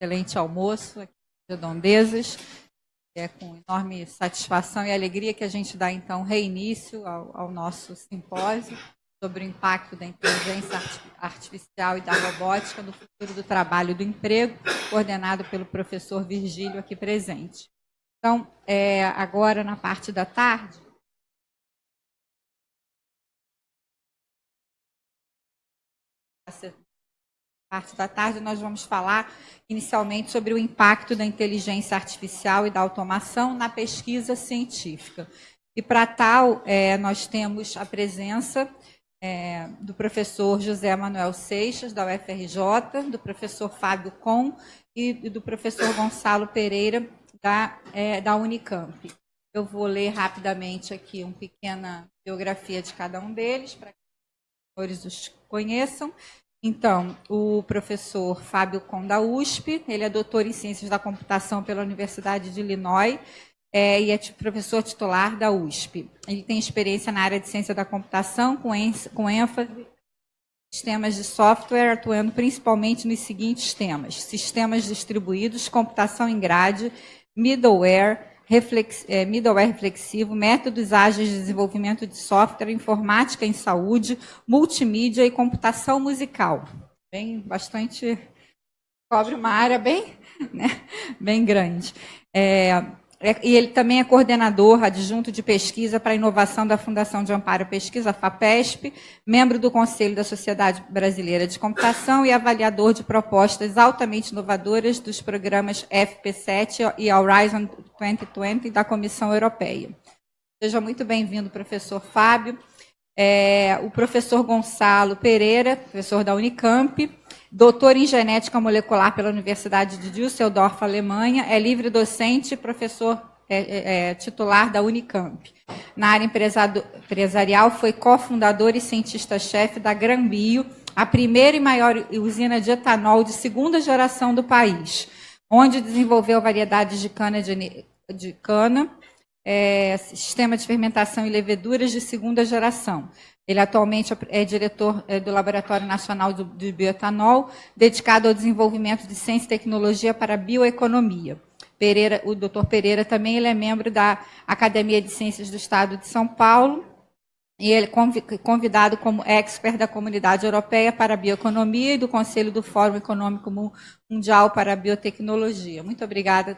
excelente almoço aqui em Redondezas. É com enorme satisfação e alegria que a gente dá, então, reinício ao, ao nosso simpósio sobre o impacto da inteligência artificial e da robótica no futuro do trabalho e do emprego, coordenado pelo professor Virgílio aqui presente. Então, é, agora na parte da tarde, parte da tarde, nós vamos falar inicialmente sobre o impacto da inteligência artificial e da automação na pesquisa científica. E para tal, é, nós temos a presença é, do professor José Manuel Seixas, da UFRJ, do professor Fábio Com e do professor Gonçalo Pereira, da, é, da Unicamp. Eu vou ler rapidamente aqui uma pequena biografia de cada um deles, para que os senhores os conheçam. Então, o professor Fábio Com da USP, ele é doutor em Ciências da Computação pela Universidade de Illinois é, e é professor titular da USP. Ele tem experiência na área de Ciência da Computação, com, com ênfase em sistemas de software, atuando principalmente nos seguintes temas: sistemas distribuídos, computação em grade, middleware, reflex, é, middleware reflexivo, métodos ágeis de desenvolvimento de software, informática em saúde, multimídia e computação musical. Bem, bastante cobre uma área bem, né, bem grande. É, e ele também é coordenador adjunto de pesquisa para inovação da Fundação de Amparo Pesquisa, FAPESP, membro do Conselho da Sociedade Brasileira de Computação e avaliador de propostas altamente inovadoras dos programas FP7 e Horizon 2020 da Comissão Europeia. Seja muito bem-vindo, professor Fábio. É, o professor Gonçalo Pereira, professor da Unicamp, doutor em genética molecular pela Universidade de Düsseldorf, Alemanha, é livre docente e professor é, é, é titular da Unicamp. Na área empresarial, foi cofundador e cientista-chefe da Granbio, a primeira e maior usina de etanol de segunda geração do país, onde desenvolveu variedades de cana, de, de cana é, sistema de fermentação e leveduras de segunda geração. Ele atualmente é diretor é, do Laboratório Nacional de Bioetanol, dedicado ao desenvolvimento de ciência e tecnologia para a bioeconomia. Pereira, o doutor Pereira também ele é membro da Academia de Ciências do Estado de São Paulo, e ele é convidado como expert da Comunidade Europeia para a Bioeconomia e do Conselho do Fórum Econômico Mundial para a Biotecnologia. Muito obrigada,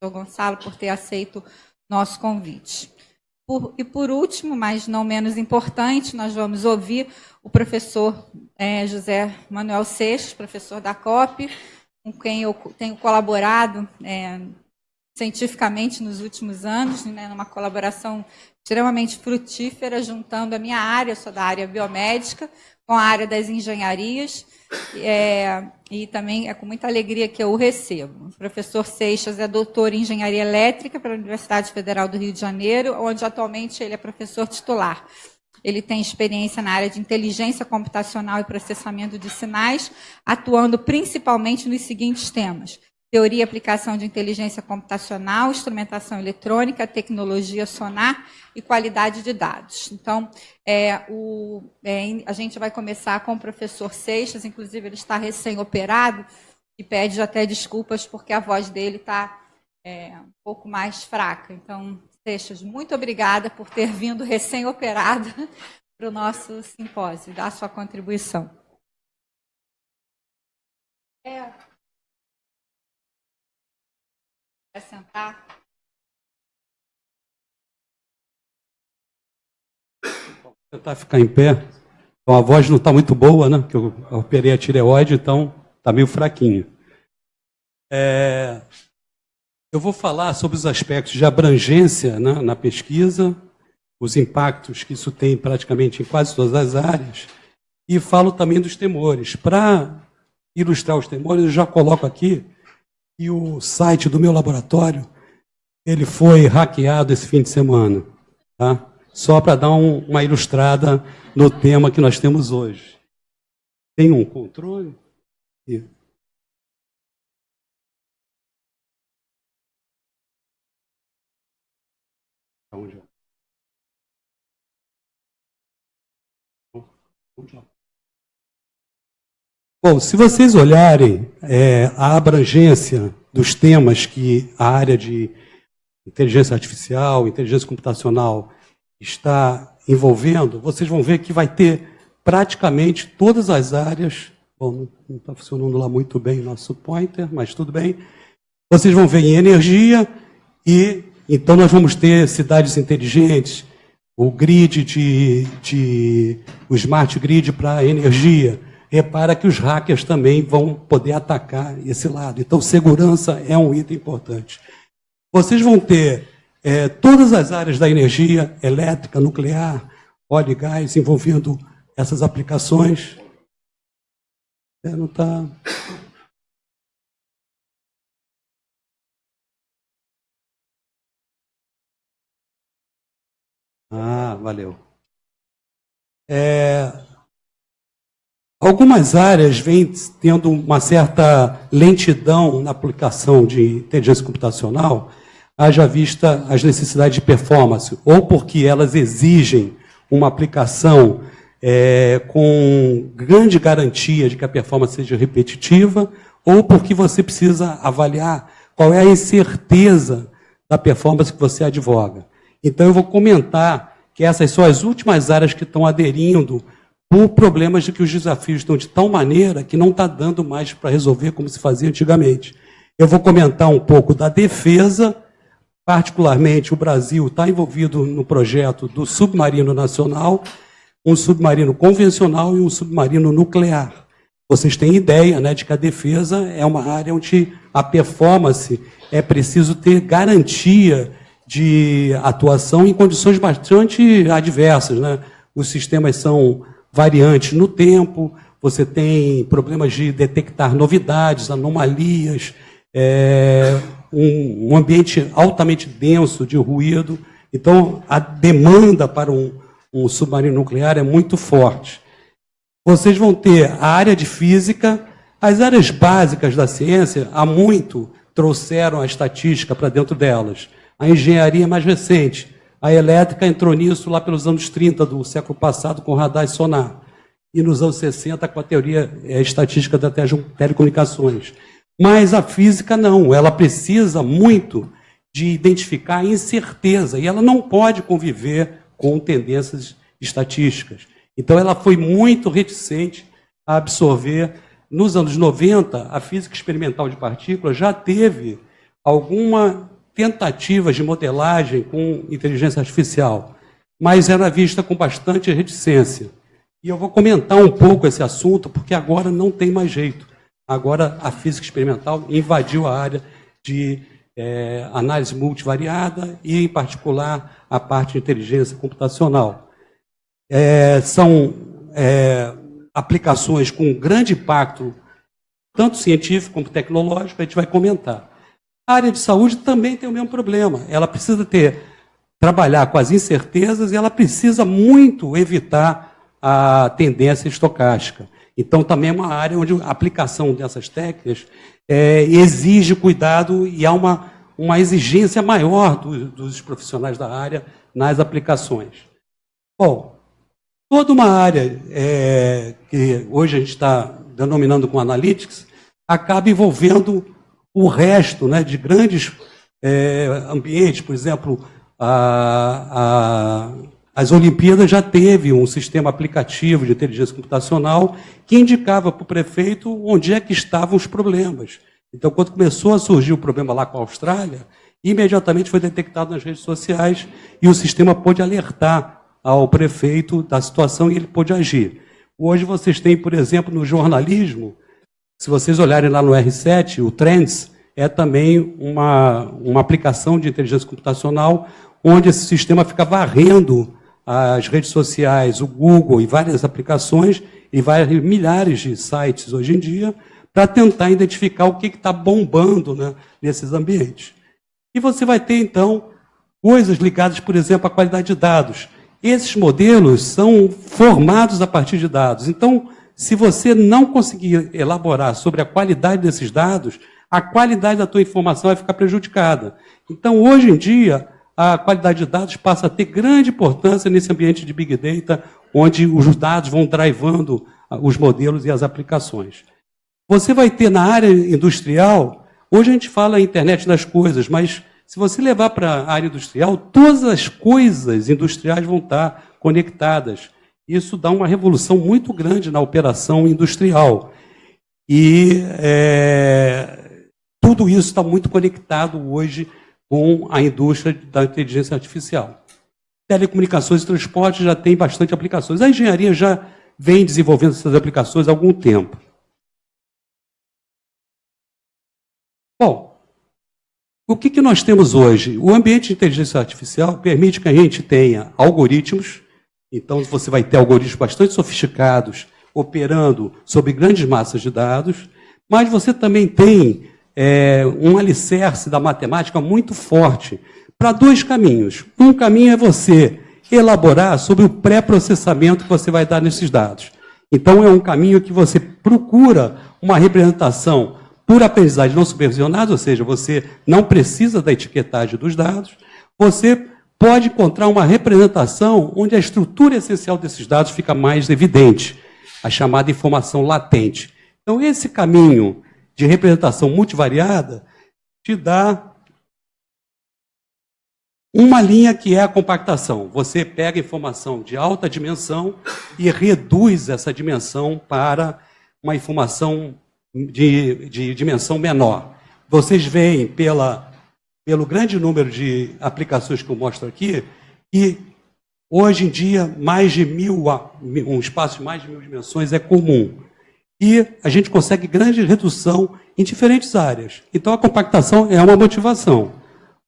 doutor Gonçalo, por ter aceito nosso convite. Por, e por último, mas não menos importante, nós vamos ouvir o professor é, José Manuel Seixas, professor da COP, com quem eu tenho colaborado é, cientificamente nos últimos anos, né, numa colaboração extremamente frutífera, juntando a minha área, eu sou da área biomédica, com a área das engenharias, é, e também é com muita alegria que eu o recebo. O professor Seixas é doutor em engenharia elétrica pela Universidade Federal do Rio de Janeiro, onde atualmente ele é professor titular. Ele tem experiência na área de inteligência computacional e processamento de sinais, atuando principalmente nos seguintes temas: teoria e aplicação de inteligência computacional, instrumentação eletrônica, tecnologia sonar e qualidade de dados. Então, é, o, é, a gente vai começar com o professor Seixas, inclusive ele está recém-operado e pede até desculpas porque a voz dele está é, um pouco mais fraca. Então, Seixas, muito obrigada por ter vindo recém-operado para o nosso simpósio dar sua contribuição. É. sentar? Tentar ficar em pé. Então, a voz não está muito boa, né? Porque eu operei a tireoide, então está meio fraquinho. É, eu vou falar sobre os aspectos de abrangência né, na pesquisa, os impactos que isso tem praticamente em quase todas as áreas, e falo também dos temores. Para ilustrar os temores, eu já coloco aqui e o site do meu laboratório ele foi hackeado esse fim de semana, tá? Só para dar um, uma ilustrada no tema que nós temos hoje. Tem um controle? E... Onde é? Onde é? Bom, se vocês olharem é, a abrangência dos temas que a área de inteligência artificial, inteligência computacional está envolvendo, vocês vão ver que vai ter praticamente todas as áreas. Bom, não está funcionando lá muito bem o nosso pointer, mas tudo bem. Vocês vão ver em energia e então nós vamos ter cidades inteligentes, o grid de, de o smart grid para energia. Repara que os hackers também vão poder atacar esse lado. Então, segurança é um item importante. Vocês vão ter é, todas as áreas da energia elétrica, nuclear, óleo e gás, envolvendo essas aplicações. É, não está. Ah, valeu. É, algumas áreas vêm tendo uma certa lentidão na aplicação de inteligência computacional, haja vista as necessidades de performance, ou porque elas exigem uma aplicação é, com grande garantia de que a performance seja repetitiva, ou porque você precisa avaliar qual é a incerteza da performance que você advoga. Então, eu vou comentar que essas são as últimas áreas que estão aderindo por problemas de que os desafios estão de tal maneira que não está dando mais para resolver como se fazia antigamente. Eu vou comentar um pouco da defesa, particularmente o Brasil está envolvido no projeto do submarino nacional, um submarino convencional e um submarino nuclear. Vocês têm ideia né, de que a defesa é uma área onde a performance é preciso ter garantia de atuação em condições bastante adversas. Né? Os sistemas são variantes no tempo, você tem problemas de detectar novidades, anomalias, é, um, um, ambiente altamente denso de ruído. Então, a demanda para um, um submarino nuclear é muito forte. Vocês vão ter a área de física, as áreas básicas da ciência, há muito trouxeram a estatística para dentro delas a engenharia mais recente. A elétrica entrou nisso lá pelos anos 30 do século passado com radar e sonar. E nos anos 60 com a teoria é, estatística das telecomunicações. Mas a física não, ela precisa muito de identificar a incerteza e ela não pode conviver com tendências estatísticas. Então ela foi muito reticente a absorver. Nos anos 90, a física experimental de partículas já teve alguma tentativas de modelagem com inteligência artificial, mas era vista com bastante reticência. E eu vou comentar um pouco esse assunto, porque agora não tem mais jeito. Agora a física experimental invadiu a área de é, análise multivariada e, em particular, a parte de inteligência computacional. É, são é, aplicações com grande impacto, tanto científico como tecnológico, a gente vai comentar. A área de saúde também tem o mesmo problema. Ela precisa ter trabalhar com as incertezas e ela precisa muito evitar a tendência estocástica. Então, também é uma área onde a aplicação dessas técnicas é, exige cuidado e há uma, uma exigência maior do, dos profissionais da área nas aplicações. Bom, toda uma área é, que hoje a gente está denominando com analytics acaba envolvendo o resto né, de grandes é, ambientes, por exemplo, a, a, as Olimpíadas já teve um sistema aplicativo de inteligência computacional que indicava para o prefeito onde é que estavam os problemas. Então, quando começou a surgir o problema lá com a Austrália, imediatamente foi detectado nas redes sociais e o sistema pôde alertar ao prefeito da situação e ele pôde agir. Hoje vocês têm, por exemplo, no jornalismo, se vocês olharem lá no R7, o Trends é também uma, uma aplicação de inteligência computacional onde esse sistema fica varrendo as redes sociais, o Google e várias aplicações e várias milhares de sites hoje em dia para tentar identificar o que está bombando né, nesses ambientes. E você vai ter, então, coisas ligadas, por exemplo, à qualidade de dados. Esses modelos são formados a partir de dados. Então, se você não conseguir elaborar sobre a qualidade desses dados, a qualidade da tua informação vai ficar prejudicada. Então, hoje em dia, a qualidade de dados passa a ter grande importância nesse ambiente de Big Data, onde os dados vão drivando os modelos e as aplicações. Você vai ter na área industrial, hoje a gente fala internet das coisas, mas se você levar para a área industrial, todas as coisas industriais vão estar conectadas. Isso dá uma revolução muito grande na operação industrial. E é, tudo isso está muito conectado hoje com a indústria da inteligência artificial. Telecomunicações e transporte já tem bastante aplicações. A engenharia já vem desenvolvendo essas aplicações há algum tempo. Bom, o que, que nós temos hoje? O ambiente de inteligência artificial permite que a gente tenha algoritmos, então você vai ter algoritmos bastante sofisticados operando sobre grandes massas de dados, mas você também tem é, um alicerce da matemática muito forte para dois caminhos. Um caminho é você elaborar sobre o pré-processamento que você vai dar nesses dados. Então, é um caminho que você procura uma representação por aprendizagem não supervisionada, ou seja, você não precisa da etiquetagem dos dados, você pode encontrar uma representação onde a estrutura essencial desses dados fica mais evidente, a chamada informação latente. Então, esse caminho de representação multivariada te dá uma linha que é a compactação. Você pega informação de alta dimensão e reduz essa dimensão para uma informação de, de dimensão menor. Vocês veem pela, pelo grande número de aplicações que eu mostro aqui, que hoje em dia mais de mil, um espaço de mais de mil dimensões é comum. E a gente consegue grande redução em diferentes áreas. Então a compactação é uma motivação.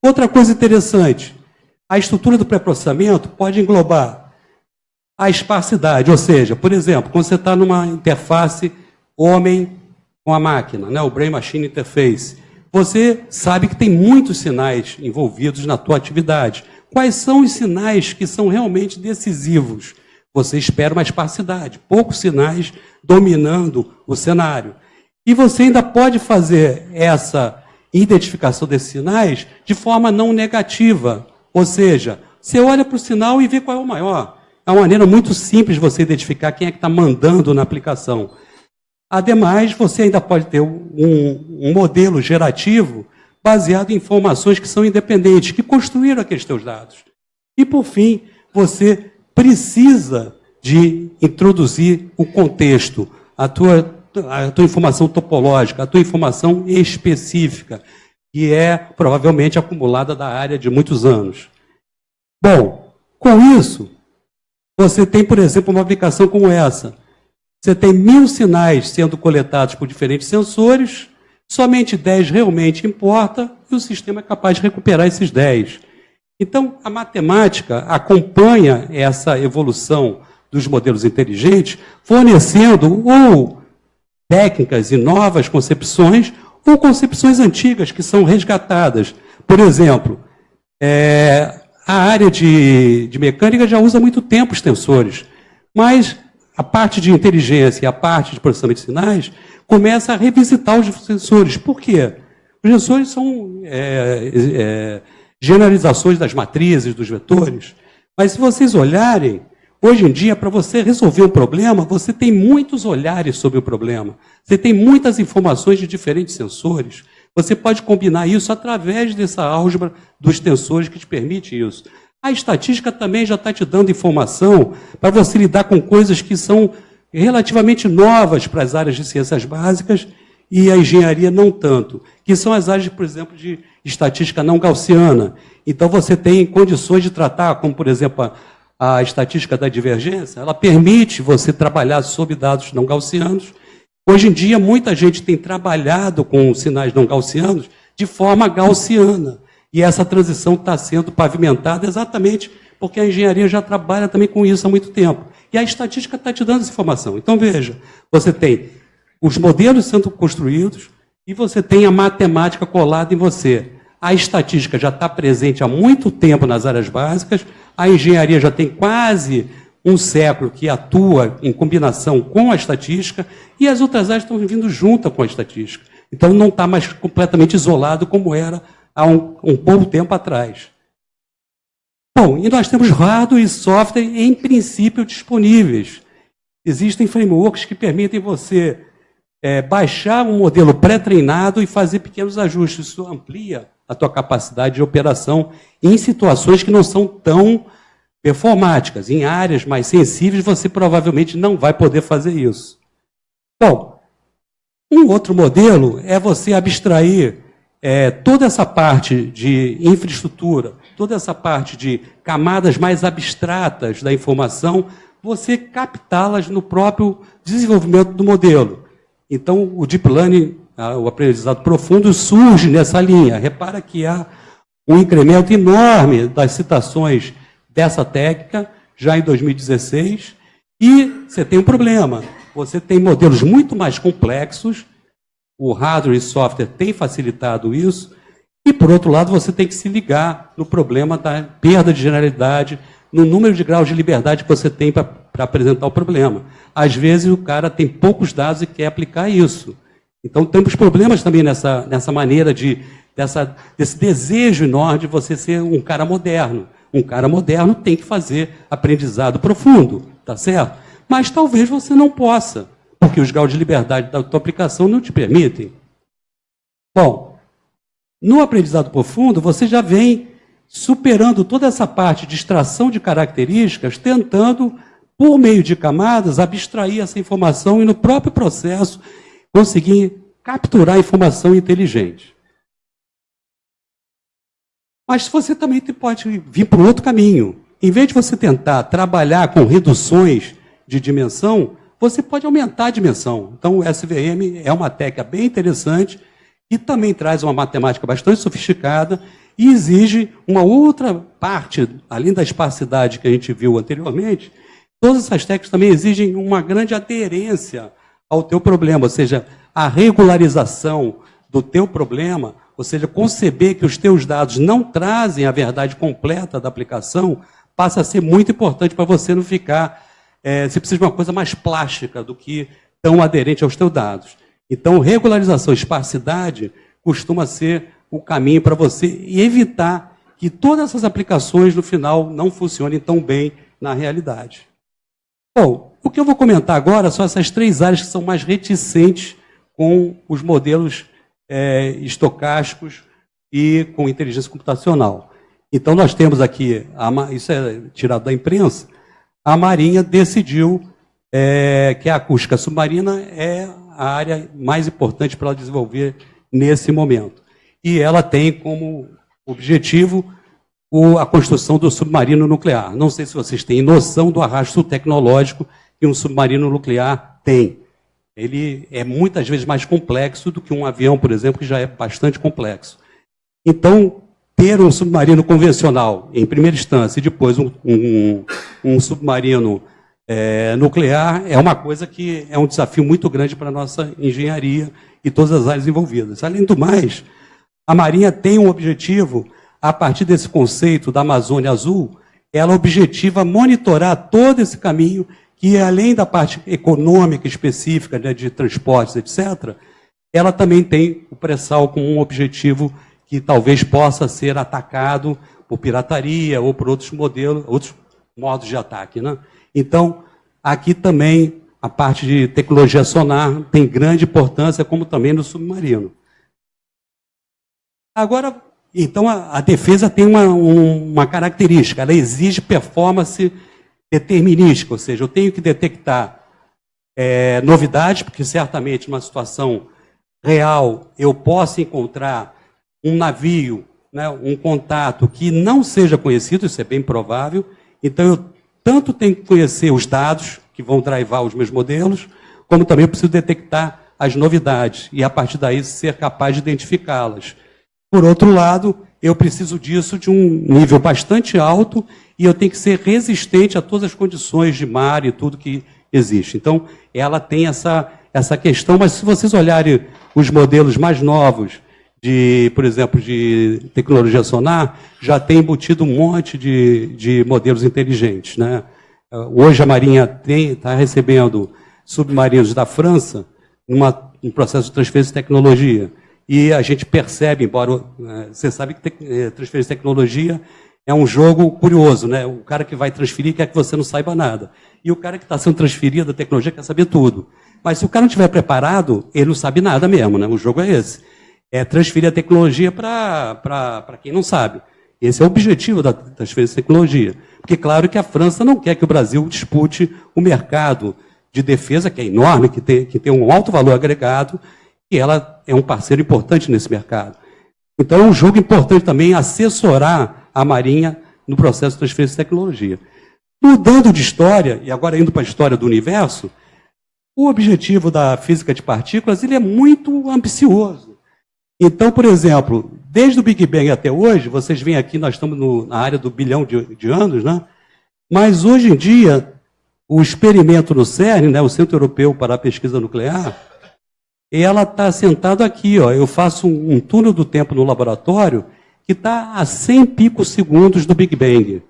Outra coisa interessante, a estrutura do pré-processamento pode englobar a esparsidade, ou seja, por exemplo, quando você está numa interface homem com a máquina, né, o Brain Machine Interface. Você sabe que tem muitos sinais envolvidos na tua atividade. Quais são os sinais que são realmente decisivos? Você espera uma esparsidade, poucos sinais dominando o cenário. E você ainda pode fazer essa identificação desses sinais de forma não negativa. Ou seja, você olha para o sinal e vê qual é o maior. É uma maneira muito simples você identificar quem é que está mandando na aplicação. Ademais, você ainda pode ter um, um, modelo gerativo baseado em informações que são independentes, que construíram aqueles teus dados. E, por fim, você precisa de introduzir o contexto, a tua, a tua informação topológica, a tua informação específica, que é provavelmente acumulada da área de muitos anos. Bom, com isso, você tem, por exemplo, uma aplicação como essa. Você tem mil sinais sendo coletados por diferentes sensores, somente 10 realmente importa, e o sistema é capaz de recuperar esses 10. Então, a matemática acompanha essa evolução dos modelos inteligentes, fornecendo ou técnicas e novas concepções, ou concepções antigas que são resgatadas. Por exemplo, é, a área de, de mecânica já usa muito tempo os tensores, mas a parte de inteligência e a parte de processamento de sinais começa a revisitar os sensores. Por quê? Os sensores são é, é, generalizações das matrizes, dos vetores. Mas se vocês olharem, hoje em dia, para você resolver um problema, você tem muitos olhares sobre o problema. Você tem muitas informações de diferentes sensores. Você pode combinar isso através dessa álgebra dos tensores que te permite isso. A estatística também já está te dando informação para você lidar com coisas que são relativamente novas para as áreas de ciências básicas e a engenharia não tanto, que são as áreas, por exemplo, de estatística não gaussiana. Então você tem condições de tratar, como por exemplo a, a estatística da divergência, ela permite você trabalhar sobre dados não gaussianos. Hoje em dia muita gente tem trabalhado com sinais não gaussianos de forma gaussiana. E essa transição está sendo pavimentada exatamente porque a engenharia já trabalha também com isso há muito tempo. E a estatística está te dando essa informação. Então, veja, você tem os modelos sendo construídos e você tem a matemática colada em você. A estatística já está presente há muito tempo nas áreas básicas, a engenharia já tem quase um século que atua em combinação com a estatística, e as outras áreas estão vindo junto com a estatística. Então não está mais completamente isolado como era há um, um pouco tempo atrás. Bom, e nós temos hardware e software em princípio disponíveis. Existem frameworks que permitem você é, baixar um modelo pré-treinado e fazer pequenos ajustes. Isso amplia a tua capacidade de operação em situações que não são tão performáticas. Em áreas mais sensíveis, você provavelmente não vai poder fazer isso. Bom, um outro modelo é você abstrair é, toda essa parte de infraestrutura, toda essa parte de camadas mais abstratas da informação, você captá-las no próprio desenvolvimento do modelo. Então, o Deep Learning, o aprendizado profundo, surge nessa linha. Repara que há um incremento enorme das citações dessa técnica, já em 2016, e você tem um problema. Você tem modelos muito mais complexos, o hardware e software têm facilitado isso, e, por outro lado, você tem que se ligar no problema da perda de generalidade, no número de graus de liberdade que você tem para apresentar o problema. Às vezes, o cara tem poucos dados e quer aplicar isso. Então, temos problemas também nessa, nessa maneira de, dessa, desse desejo enorme de você ser um cara moderno. Um cara moderno tem que fazer aprendizado profundo, tá certo? Mas talvez você não possa, porque os graus de liberdade da tua aplicação não te permitem. Bom, no aprendizado profundo, você já vem superando toda essa parte de extração de características, tentando, por meio de camadas, abstrair essa informação e, no próprio processo, conseguir capturar informação inteligente. Mas você também pode vir para outro caminho. Em vez de você tentar trabalhar com reduções de dimensão, você pode aumentar a dimensão. Então, o SVM é uma técnica bem interessante e também traz uma matemática bastante sofisticada e exige uma outra parte, além da espacidade que a gente viu anteriormente, todas essas técnicas também exigem uma grande aderência ao teu problema, ou seja, a regularização do teu problema, ou seja, conceber que os teus dados não trazem a verdade completa da aplicação, passa a ser muito importante para você não ficar, é, você precisa de uma coisa mais plástica do que tão aderente aos teus dados. Então, regularização e esparsidade costuma ser o caminho para você evitar que todas essas aplicações, no final, não funcionem tão bem na realidade. Bom, o que eu vou comentar agora são essas três áreas que são mais reticentes com os modelos é, estocásticos e com inteligência computacional. Então, nós temos aqui, isso é tirado da imprensa, a Marinha decidiu é, que a acústica submarina é a área mais importante para ela desenvolver nesse momento. E ela tem como objetivo o, a construção do submarino nuclear. Não sei se vocês têm noção do arrasto tecnológico que um submarino nuclear tem. Ele é muitas vezes mais complexo do que um avião, por exemplo, que já é bastante complexo. Então, ter um submarino convencional, em primeira instância, e depois um, um, um submarino é, nuclear é uma coisa que é um desafio muito grande para a nossa engenharia e todas as áreas envolvidas. Além do mais, a Marinha tem um objetivo, a partir desse conceito da Amazônia Azul, ela objetiva monitorar todo esse caminho que, além da parte econômica específica né, de transportes, etc., ela também tem o pré-sal como um objetivo que talvez possa ser atacado por pirataria ou por outros modelos, outros modos de ataque. Né? Então, aqui também a parte de tecnologia sonar tem grande importância, como também no submarino. Agora, então a, a defesa tem uma, um, uma característica, ela exige performance determinística, ou seja, eu tenho que detectar é, novidades, porque certamente numa situação real eu posso encontrar um navio, né, um contato que não seja conhecido, isso é bem provável, então eu tanto tenho que conhecer os dados que vão drivar os meus modelos, como também eu preciso detectar as novidades e, a partir daí, ser capaz de identificá-las. Por outro lado, eu preciso disso de um nível bastante alto e eu tenho que ser resistente a todas as condições de mar e tudo que existe. Então, ela tem essa, essa questão, mas se vocês olharem os modelos mais novos, de, por exemplo, de tecnologia sonar, já tem embutido um monte de, de modelos inteligentes. Né? Hoje a Marinha está recebendo submarinos da França numa, um processo de transferência de tecnologia. E a gente percebe, embora é, você sabe que é, transferência de tecnologia é um jogo curioso, né? O cara que vai transferir quer que você não saiba nada. E o cara que está sendo transferido, a tecnologia, quer saber tudo. Mas se o cara não estiver preparado, ele não sabe nada mesmo, né? O jogo é esse. É transferir a tecnologia para quem não sabe. Esse é o objetivo da transferência de tecnologia. Porque, claro, que a França não quer que o Brasil dispute o mercado de defesa, que é enorme, que tem, que tem um alto valor agregado, e ela é um parceiro importante nesse mercado. Então, é um jogo importante também assessorar a Marinha no processo de transferência de tecnologia. Mudando de história, e agora indo para a história do universo, o objetivo da física de partículas ele é muito ambicioso. Então, por exemplo, desde o Big Bang até hoje, vocês veem aqui, nós estamos no, na área do bilhão de, de, anos, né? mas hoje em dia, o experimento no CERN, né, o Centro Europeu para a Pesquisa Nuclear, ela está sentada aqui. Ó. Eu faço um, um túnel do tempo no laboratório que está a 100 picos segundos do Big Bang.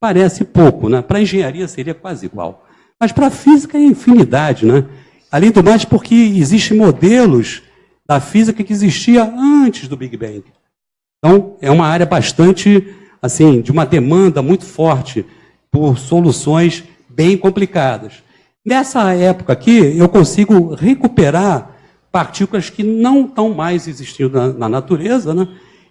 Parece pouco, né? Para a engenharia seria quase igual. Mas para a física é infinidade, né? Além do mais, porque existem modelos da física que existia antes do Big Bang. Então, é uma área bastante, assim, de uma demanda muito forte por soluções bem complicadas. Nessa época aqui, eu consigo recuperar partículas que não estão mais existindo na, na natureza, né?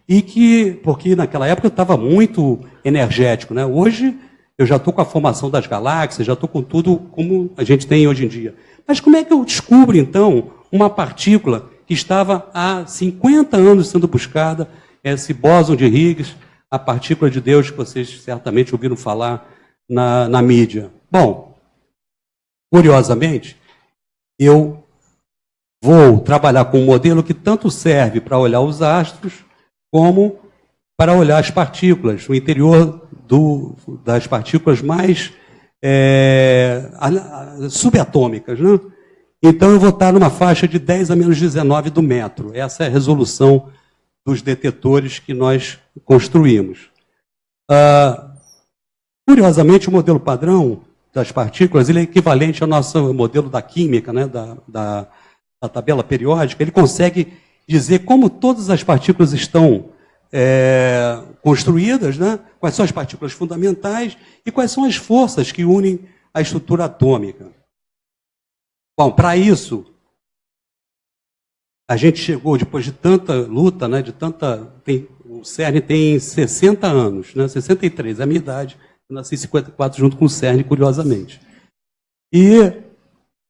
e que, porque naquela época estava muito energético. Né? Hoje eu já estou com a formação das galáxias, já estou com tudo como a gente tem hoje em dia. Mas como é que eu descubro, então, uma partícula que estava há 50 anos sendo buscada, esse bóson de Higgs, a partícula de Deus que vocês certamente ouviram falar na, na mídia? Bom, curiosamente, eu vou trabalhar com um modelo que tanto serve para olhar os astros, como para olhar as partículas, o interior do, das partículas mais é, subatômicas. Né? Então eu vou estar numa faixa de 10 a menos 19 do metro. Essa é a resolução dos detetores que nós construímos. Ah, curiosamente, o modelo padrão das partículas ele é equivalente ao nosso modelo da química, né, da, da, da tabela periódica. Ele consegue dizer como todas as partículas estão é, construídas, né? quais são as partículas fundamentais e quais são as forças que unem a estrutura atômica. Bom, para isso, a gente chegou, depois de tanta luta, né, de tanta. Tem, o CERN tem 60 anos, né, 63, é a minha idade. Eu nasci em 54 junto com o CERN, curiosamente. E,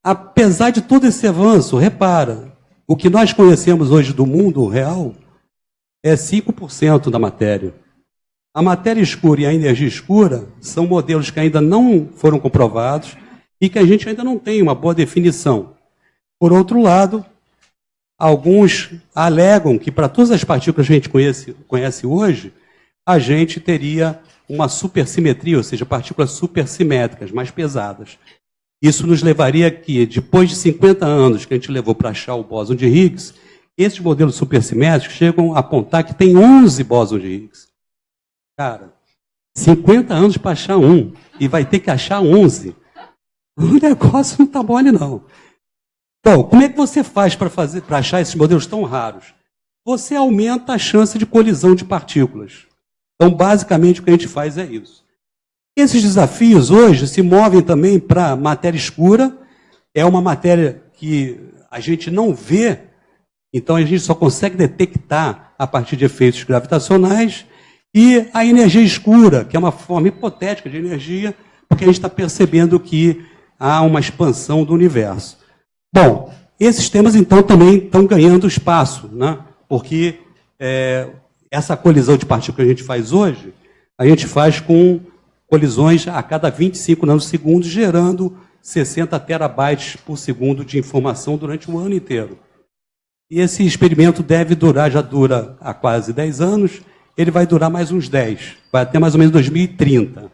apesar de todo esse avanço, repara, o que nós conhecemos hoje do mundo real é 5% da matéria. A matéria escura e a energia escura são modelos que ainda não foram comprovados e que a gente ainda não tem uma boa definição. Por outro lado, alguns alegam que para todas as partículas que a gente conhece, conhece hoje, a gente teria uma supersimetria, ou seja, partículas supersimétricas, mais pesadas. Isso nos levaria que, depois de 50 anos que a gente levou para achar o bóson de Higgs, esses modelos supersimétricos chegam a apontar que tem 11 bósons de Higgs. Cara, 50 anos para achar um, e vai ter que achar 11. O negócio não está mole, não. Então, como é que você faz para achar esses modelos tão raros? Você aumenta a chance de colisão de partículas. Então, basicamente, o que a gente faz é isso. Esses desafios hoje se movem também para matéria escura. É uma matéria que a gente não vê, então a gente só consegue detectar a partir de efeitos gravitacionais. E a energia escura, que é uma forma hipotética de energia, porque a gente está percebendo que há uma expansão do universo. Bom, esses temas então também estão ganhando espaço, né? porque é, essa colisão de partículas que a gente faz hoje, a gente faz com colisões a cada 25 nanosegundos, gerando 60 terabytes por segundo de informação durante um ano inteiro. E esse experimento deve durar, já dura há quase 10 anos, ele vai durar mais uns 10, vai até mais ou menos 2030.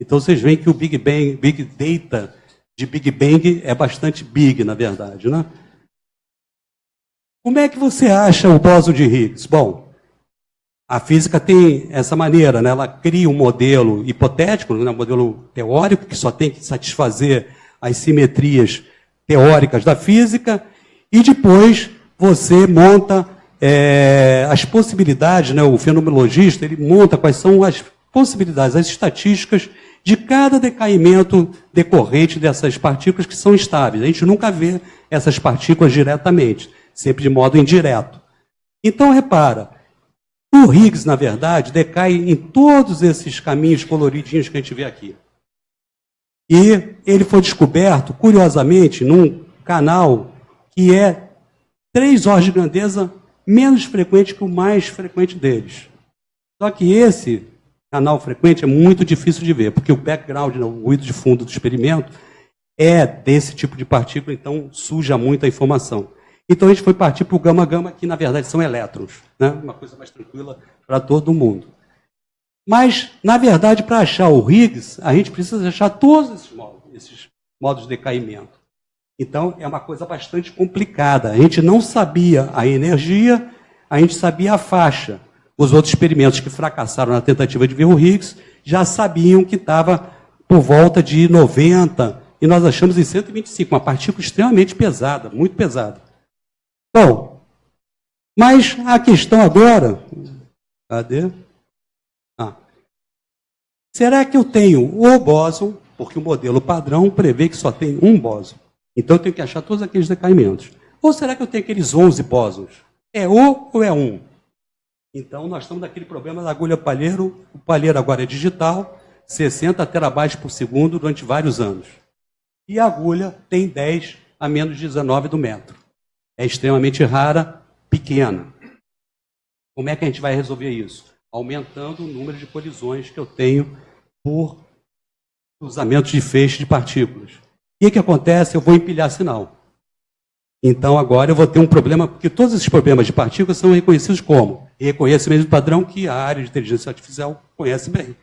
Então vocês veem que o Big Bang, Big Data de Big Bang é bastante big, na verdade, né? Como é que você acha o bóson de Higgs? Bom, a física tem essa maneira, né? ela cria um modelo hipotético, né? um modelo teórico, que só tem que satisfazer as simetrias teóricas da física, e depois você monta é, as possibilidades, né? o fenomenologista ele monta quais são as possibilidades, as estatísticas de cada decaimento decorrente dessas partículas que são estáveis. A gente nunca vê essas partículas diretamente, sempre de modo indireto. Então, repara, o Higgs, na verdade, decai em todos esses caminhos coloridinhos que a gente vê aqui. E ele foi descoberto, curiosamente, num canal que é três horas de grandeza menos frequente que o mais frequente deles. Só que esse canal frequente é muito difícil de ver, porque o background, né, o ruído de fundo do experimento, é desse tipo de partícula, então suja muito a informação. Então a gente foi partir para o gama-gama, que na verdade são elétrons, né? uma coisa mais tranquila para todo mundo. Mas, na verdade, para achar o Higgs, a gente precisa achar todos esses modos, esses modos de decaimento. Então, é uma coisa bastante complicada. A gente não sabia a energia, a gente sabia a faixa. Os outros experimentos que fracassaram na tentativa de ver o Higgs já sabiam que estava por volta de 90, e nós achamos em 125, uma partícula extremamente pesada, muito pesada. Bom, mas a questão agora. Cadê? Ah. Será que eu tenho o bóson, porque o modelo padrão prevê que só tem um bóson? Então eu tenho que achar todos aqueles decaimentos. Ou será que eu tenho aqueles 11 bósons? É o ou é um? Então nós estamos naquele problema da agulha palheiro. O palheiro agora é digital, 60 terabytes por segundo durante vários anos. E a agulha tem 10 a menos de 19 do metro. É extremamente rara, pequena. Como é que a gente vai resolver isso? Aumentando o número de colisões que eu tenho por cruzamentos de feixe de partículas. O que, que acontece? Eu vou empilhar sinal. Então agora eu vou ter um problema, porque todos esses problemas de partículas são reconhecidos como? Reconhecimento de padrão que a área de inteligência artificial conhece bem.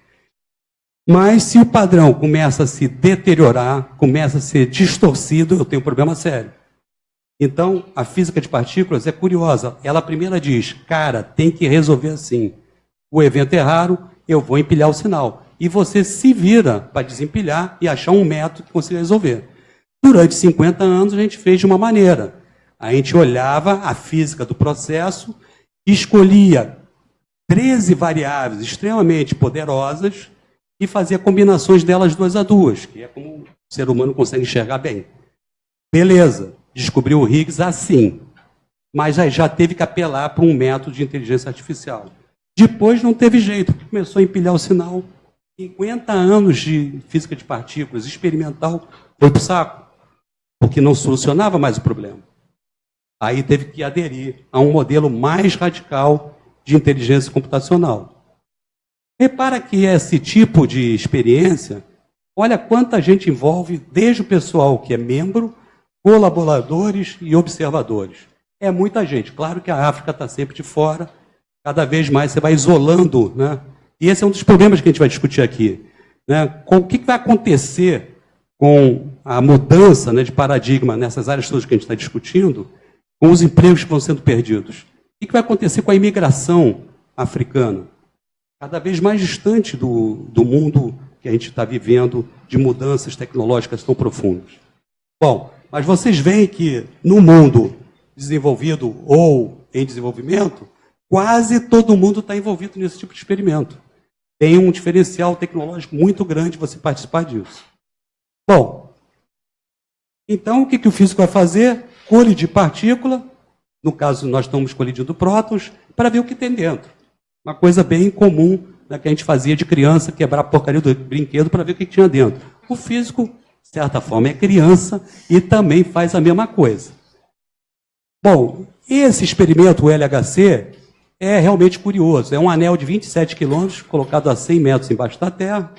Mas se o padrão começa a se deteriorar, começa a ser distorcido, eu tenho um problema sério. Então, a física de partículas é curiosa. Ela primeiro diz, cara, tem que resolver assim. O evento é raro, eu vou empilhar o sinal e você se vira para desempilhar e achar um método que consiga resolver. Durante 50 anos a gente fez de uma maneira. A gente olhava a física do processo, escolhia 13 variáveis extremamente poderosas e fazia combinações delas duas a duas, que é como o ser humano consegue enxergar bem. Beleza, descobriu o Higgs assim, mas aí já teve que apelar para um método de inteligência artificial. Depois não teve jeito, começou a empilhar o sinal, 50 anos de física de partículas experimental foi para o saco, porque não solucionava mais o problema. Aí teve que aderir a um modelo mais radical de inteligência computacional. Repara que esse tipo de experiência, olha quanta gente envolve, desde o pessoal que é membro, colaboradores e observadores. É muita gente. Claro que a África está sempre de fora, cada vez mais você vai isolando né, e esse é um dos problemas que a gente vai discutir aqui. Né? Com, o que, que vai acontecer com a mudança né, de paradigma nessas áreas todas que a gente está discutindo, com os empregos que vão sendo perdidos? O que, vai acontecer com a imigração africana? Cada vez mais distante do, do mundo que a gente está vivendo de mudanças tecnológicas tão profundas. Bom, mas vocês veem que no mundo desenvolvido ou em desenvolvimento, quase todo mundo está envolvido nesse tipo de experimento tem um diferencial tecnológico muito grande você participar disso. Bom, então o que, que o físico vai fazer? Colidir partícula, no caso nós estamos colidindo prótons, para ver o que tem dentro. Uma coisa bem comum né, que a gente fazia de criança, quebrar a porcaria do brinquedo para ver o que tinha dentro. O físico, de certa forma, é criança e também faz a mesma coisa. Bom, esse experimento, o LHC, é realmente curioso. É um anel de 27 quilômetros, colocado a 100 metros embaixo da terra,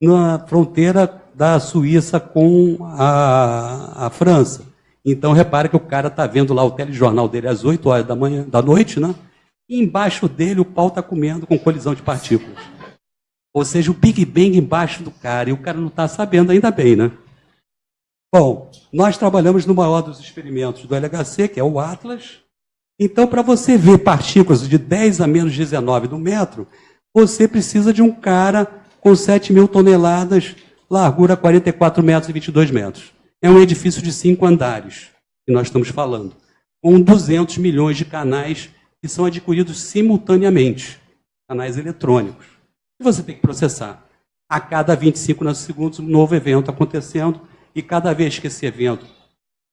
na fronteira da Suíça com a, a França. Então, repare que o cara está vendo lá o telejornal dele às 8 horas da, manhã, da noite, né? E embaixo dele o pau está comendo com colisão de partículas. Ou seja, o Big Bang embaixo do cara. E o cara não está sabendo, ainda bem, né? Bom, nós trabalhamos no maior dos experimentos do LHC, que é o Atlas, então, para você ver partículas de 10 a menos 19 no metro, você precisa de um cara com 7 mil toneladas, largura 44 metros e 22 metros. É um edifício de cinco andares que nós estamos falando, com 200 milhões de canais que são adquiridos simultaneamente, canais eletrônicos. E você tem que processar. A cada 25 segundos, um novo evento acontecendo, e cada vez que esse evento,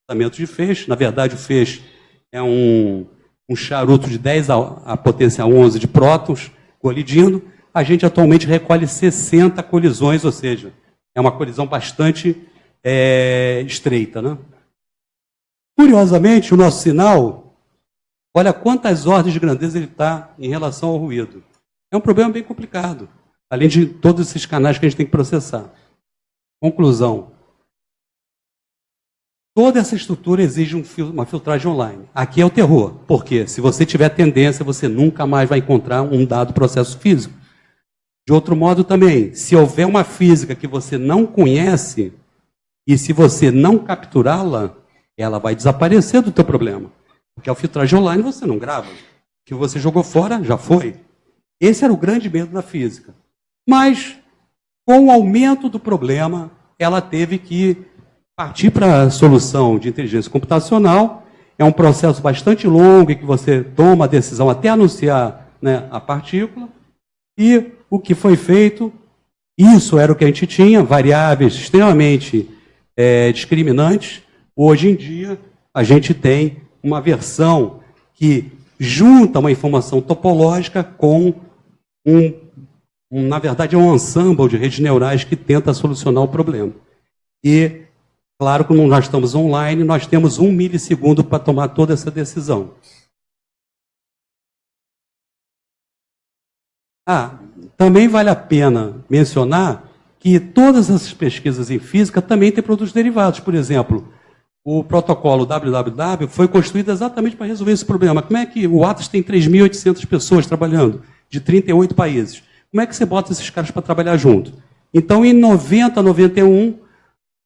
tratamento de feixe, na verdade o feixe é um, um charuto de 10 a, a potência 11 de prótons colidindo, a gente atualmente recolhe 60 colisões, ou seja, é uma colisão bastante é, estreita. Né? Curiosamente, o nosso sinal, olha quantas ordens de grandeza ele está em relação ao ruído. É um problema bem complicado, além de todos esses canais que a gente tem que processar. Conclusão. Toda essa estrutura exige um uma filtragem online. Aqui é o terror, porque se você tiver tendência, você nunca mais vai encontrar um dado processo físico. De outro modo também, se houver uma física que você não conhece, e se você não capturá-la, ela vai desaparecer do teu problema. Porque a filtragem online você não grava. O que você jogou fora, já foi. Esse era o grande medo da física. Mas, com o aumento do problema, ela teve que partir para a solução de inteligência computacional. É um processo bastante longo em que você toma a decisão até anunciar né, a partícula. E o que foi feito, isso era o que a gente tinha, variáveis extremamente é, discriminantes, Hoje em dia, a gente tem uma versão que junta uma informação topológica com um, um, na verdade, é um ensemble de redes neurais que tenta solucionar o problema. E, claro, como nós estamos online, nós temos um milissegundo para tomar toda essa decisão. Ah, também vale a pena mencionar que todas essas pesquisas em física também têm produtos derivados. Por exemplo, o protocolo www foi construído exatamente para resolver esse problema. Como é que o Atlas tem 3.800 pessoas trabalhando, de 38 países? Como é que você bota esses caras para trabalhar junto? Então, em 90, 91,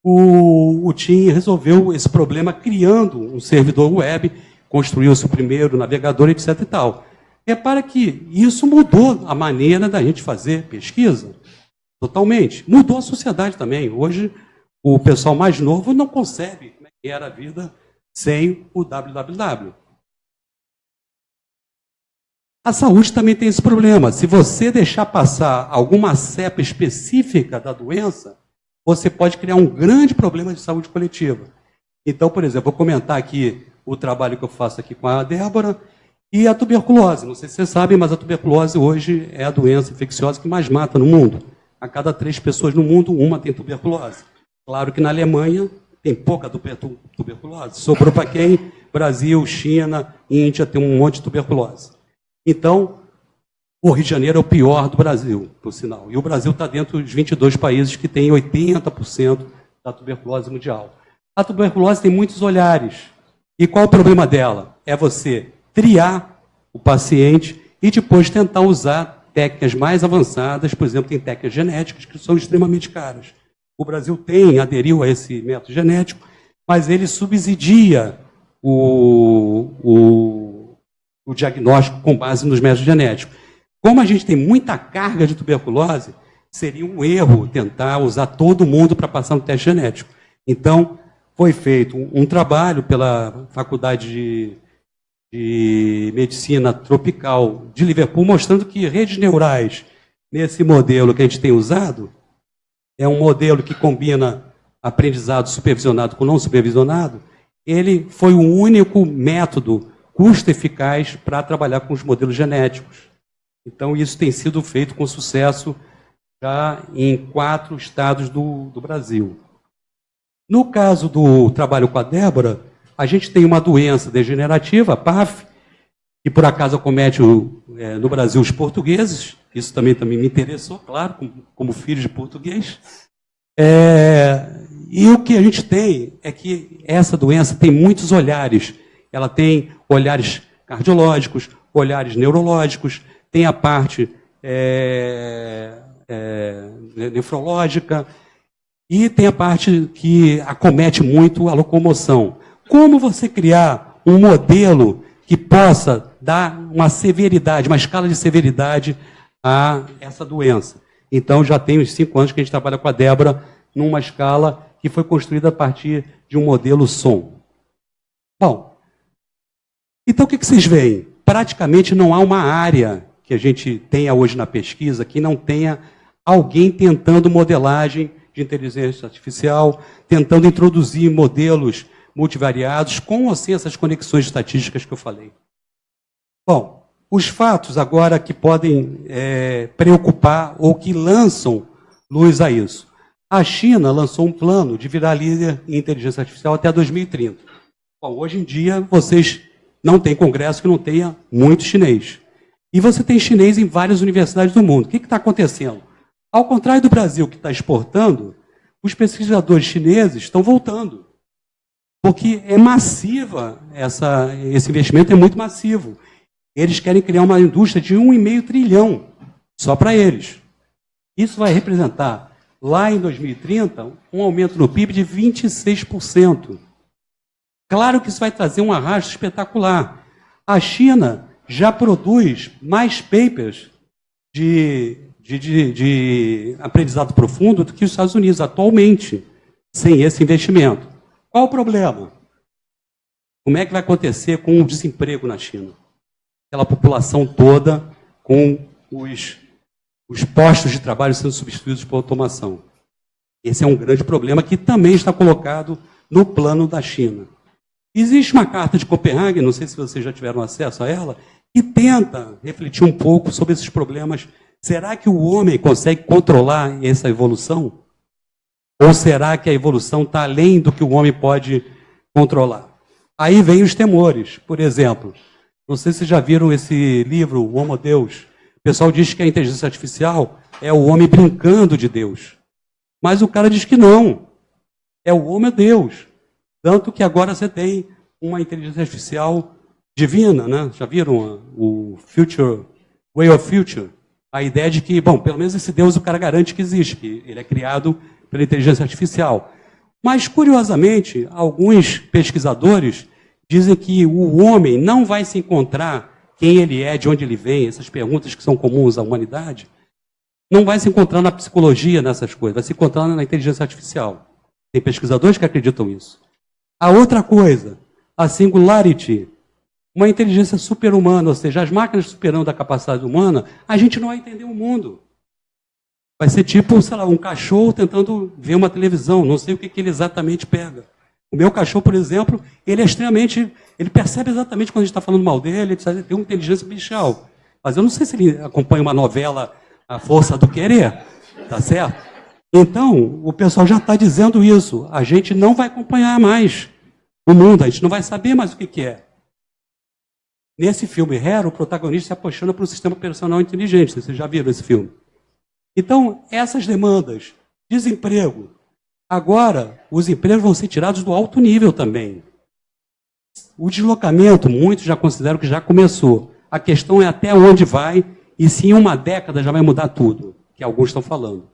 o, o TIM resolveu esse problema criando um servidor web, construiu-se o primeiro navegador, etc. e tal. Repara que isso mudou a maneira da gente fazer pesquisa, totalmente. Mudou a sociedade também. Hoje, o pessoal mais novo não concebe era a vida sem o www. A saúde também tem esse problema. Se você deixar passar alguma cepa específica da doença, você pode criar um grande problema de saúde coletiva. Então, por exemplo, vou comentar aqui o trabalho que eu faço aqui com a Débora e a tuberculose. Não sei se vocês sabem, mas a tuberculose hoje é a doença infecciosa que mais mata no mundo. A cada três pessoas no mundo, uma tem tuberculose. Claro que na Alemanha tem pouca tuberculose. Sobrou para quem? Brasil, China, Índia tem um monte de tuberculose. Então, o Rio de Janeiro é o pior do Brasil, por sinal. E o Brasil está dentro dos 22 países que têm 80% da tuberculose mundial. A tuberculose tem muitos olhares. E qual o problema dela? É você triar o paciente e depois tentar usar técnicas mais avançadas, por exemplo, tem técnicas genéticas que são extremamente caras. O Brasil tem, aderiu a esse método genético, mas ele subsidia o, o, o diagnóstico com base nos métodos genéticos. Como a gente tem muita carga de tuberculose, seria um erro tentar usar todo mundo para passar no teste genético. Então, foi feito um, trabalho pela Faculdade de, de, Medicina Tropical de Liverpool, mostrando que redes neurais, nesse modelo que a gente tem usado, é um modelo que combina aprendizado supervisionado com não supervisionado, ele foi o único método custo-eficaz para trabalhar com os modelos genéticos. Então, isso tem sido feito com sucesso já em quatro estados do, do Brasil. No caso do trabalho com a Débora, a gente tem uma doença degenerativa, PAF, que por acaso acomete o, é, no Brasil os portugueses, isso também, também me interessou, claro, como, como filho de português. É, e o que a gente tem é que essa doença tem muitos olhares. Ela tem olhares cardiológicos, olhares neurológicos, tem a parte é, é, nefrológica e tem a parte que acomete muito a locomoção. Como você criar um modelo que possa dar uma severidade, uma escala de severidade a essa doença. Então, já tem uns cinco anos que a gente trabalha com a Débora numa escala que foi construída a partir de um modelo som. Bom, então o que, vocês veem? Praticamente não há uma área que a gente tenha hoje na pesquisa que não tenha alguém tentando modelagem de inteligência artificial, tentando introduzir modelos multivariados com ou sem essas conexões estatísticas que eu falei. Bom, os fatos agora que podem é, preocupar ou que lançam luz a isso. A China lançou um plano de virar líder em inteligência artificial até 2030. Bom, hoje em dia, vocês não têm congresso que não tenha muito chinês. E você tem chinês em várias universidades do mundo. O que está acontecendo? Ao contrário do Brasil, que está exportando, os pesquisadores chineses estão voltando. Porque é massiva, essa, esse investimento é muito massivo. Eles querem criar uma indústria de 1,5 trilhão, só para eles. Isso vai representar, lá em 2030, um aumento no PIB de 26%. Claro que isso vai trazer um arrasto espetacular. A China já produz mais papers de, de, de, de aprendizado profundo do que os Estados Unidos atualmente, sem esse investimento. Qual o problema? Como é que vai acontecer com o desemprego na China? Aquela população toda com os, os postos de trabalho sendo substituídos por automação. Esse é um grande problema que também está colocado no plano da China. Existe uma carta de Copenhague, não sei se vocês já tiveram acesso a ela, que tenta refletir um pouco sobre esses problemas. Será que o homem consegue controlar essa evolução? Ou será que a evolução está além do que o homem pode controlar? Aí vem os temores. Por exemplo, não sei se já viram esse livro, O Homo Deus. O pessoal diz que a inteligência artificial é o homem brincando de Deus. Mas o cara diz que não. É o homem Deus. Tanto que agora você tem uma inteligência artificial divina, né? Já viram o Future, Way of Future? A ideia de que, bom, pelo menos esse Deus o cara garante que existe, que ele é criado pela inteligência artificial. Mas, curiosamente, alguns pesquisadores dizem que o homem não vai se encontrar quem ele é, de onde ele vem, essas perguntas que são comuns à humanidade, não vai se encontrar na psicologia, nessas coisas, vai se encontrar na inteligência artificial. Tem pesquisadores que acreditam nisso. A outra coisa, a singularity, uma inteligência super-humana, ou seja, as máquinas superando a capacidade humana, a gente não vai entender o mundo. Vai ser tipo, sei lá, um cachorro tentando ver uma televisão, não sei o que, que ele exatamente pega. O meu cachorro, por exemplo, ele é extremamente. Ele percebe exatamente quando a gente está falando mal dele, ele tem uma inteligência bichal. Mas eu não sei se ele acompanha uma novela A Força do Querer, tá certo? Então, o pessoal já está dizendo isso. A gente não vai acompanhar mais o mundo, a gente não vai saber mais o que, que é. Nesse filme Hero, o protagonista se apaixona por um sistema operacional inteligente. Vocês já viram esse filme? Então, essas demandas, desemprego, agora os empregos vão ser tirados do alto nível também. O deslocamento, muitos já consideram que já começou. A questão é até onde vai e se em uma década já vai mudar tudo, que alguns estão falando.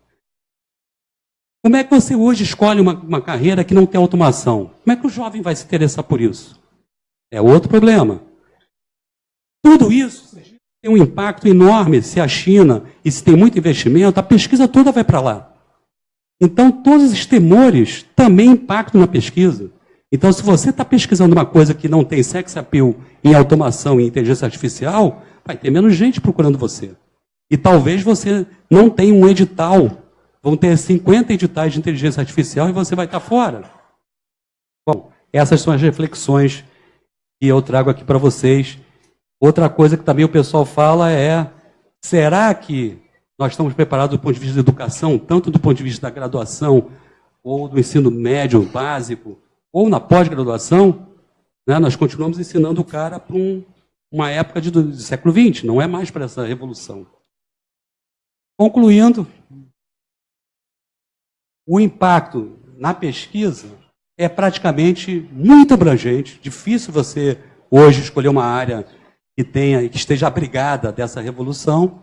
Como é que você hoje escolhe uma, uma carreira que não tem automação? Como é que o jovem vai se interessar por isso? É outro problema. Tudo isso tem um impacto enorme se a China, e se tem muito investimento, a pesquisa toda vai para lá. Então, todos esses temores também impactam na pesquisa. Então, se você está pesquisando uma coisa que não tem sex appeal em automação e inteligência artificial, vai ter menos gente procurando você. E talvez você não tenha um edital Vão ter 50 editais de inteligência artificial e você vai estar fora. Bom, essas são as reflexões que eu trago aqui para vocês. Outra coisa que também o pessoal fala é: será que nós estamos preparados do ponto de vista da educação, tanto do ponto de vista da graduação, ou do ensino médio básico, ou na pós-graduação? Né, nós continuamos ensinando o cara para um, uma época de, do século XX, não é mais para essa revolução. Concluindo, o impacto na pesquisa é praticamente muito abrangente. Difícil você hoje escolher uma área que tenha que esteja abrigada dessa revolução.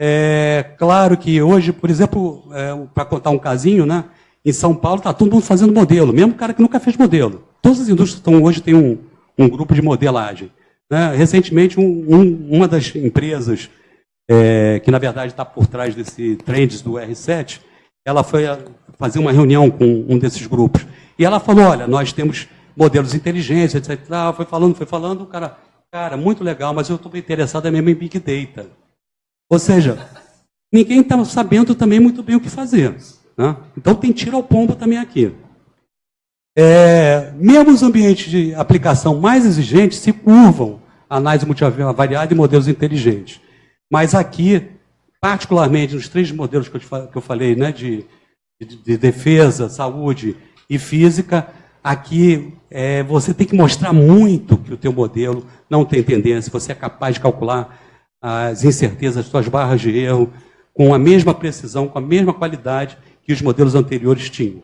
É claro que hoje, por exemplo, é, para contar um casinho, né? Em São Paulo está todo mundo fazendo modelo, mesmo cara que nunca fez modelo. Todas as indústrias estão hoje têm um, um grupo de modelagem. Né? Recentemente, um, um, uma das empresas é, que na verdade está por trás desse trends do R7 ela foi fazer uma reunião com um desses grupos. E ela falou, olha, nós temos modelos inteligentes, etc. Foi falando, foi falando, o cara, cara, muito legal, mas eu estou interessado mesmo em Big Data. Ou seja, ninguém está sabendo também muito bem o que fazer. Né? Então tem tiro ao pombo também aqui. É, mesmo os ambientes de aplicação mais exigentes se curvam a análise multivariada e modelos inteligentes. Mas aqui, particularmente nos três modelos que eu, que eu falei, né, de, de, de, defesa, saúde e física, aqui é, você tem que mostrar muito que o teu modelo não tem tendência, você é capaz de calcular as incertezas, as suas barras de erro, com a mesma precisão, com a mesma qualidade que os modelos anteriores tinham.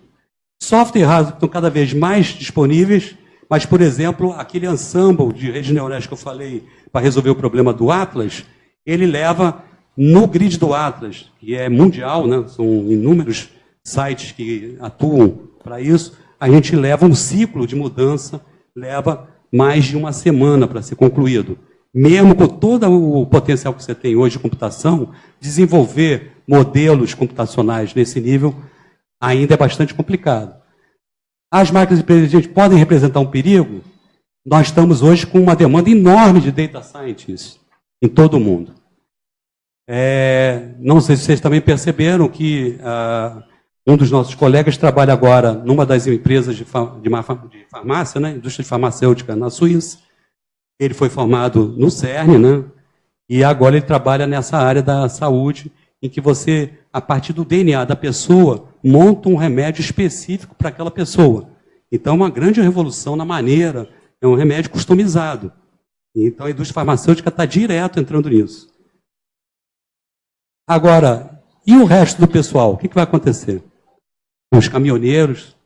Software hardware estão cada vez mais disponíveis, mas, por exemplo, aquele ensemble de redes neurais que eu falei para resolver o problema do Atlas, ele leva no grid do Atlas, que é mundial, né? são inúmeros sites que atuam para isso, a gente leva um ciclo de mudança, leva mais de uma semana para ser concluído mesmo com todo o potencial que você tem hoje de computação, desenvolver modelos computacionais nesse nível ainda é bastante complicado. As máquinas inteligentes podem representar um perigo? Nós estamos hoje com uma demanda enorme de data scientists em todo o mundo. É, não sei se vocês também perceberam que uh, um dos nossos colegas trabalha agora numa das empresas de, de, farmácia, né, indústria farmacêutica na Suíça, ele foi formado no CERN, né? E agora ele trabalha nessa área da saúde, em que você, a partir do DNA da pessoa, monta um remédio específico para aquela pessoa. Então, é uma grande revolução na maneira, é um remédio customizado. Então, a indústria farmacêutica está direto entrando nisso. Agora, e o resto do pessoal? O que, que vai acontecer? Com os caminhoneiros?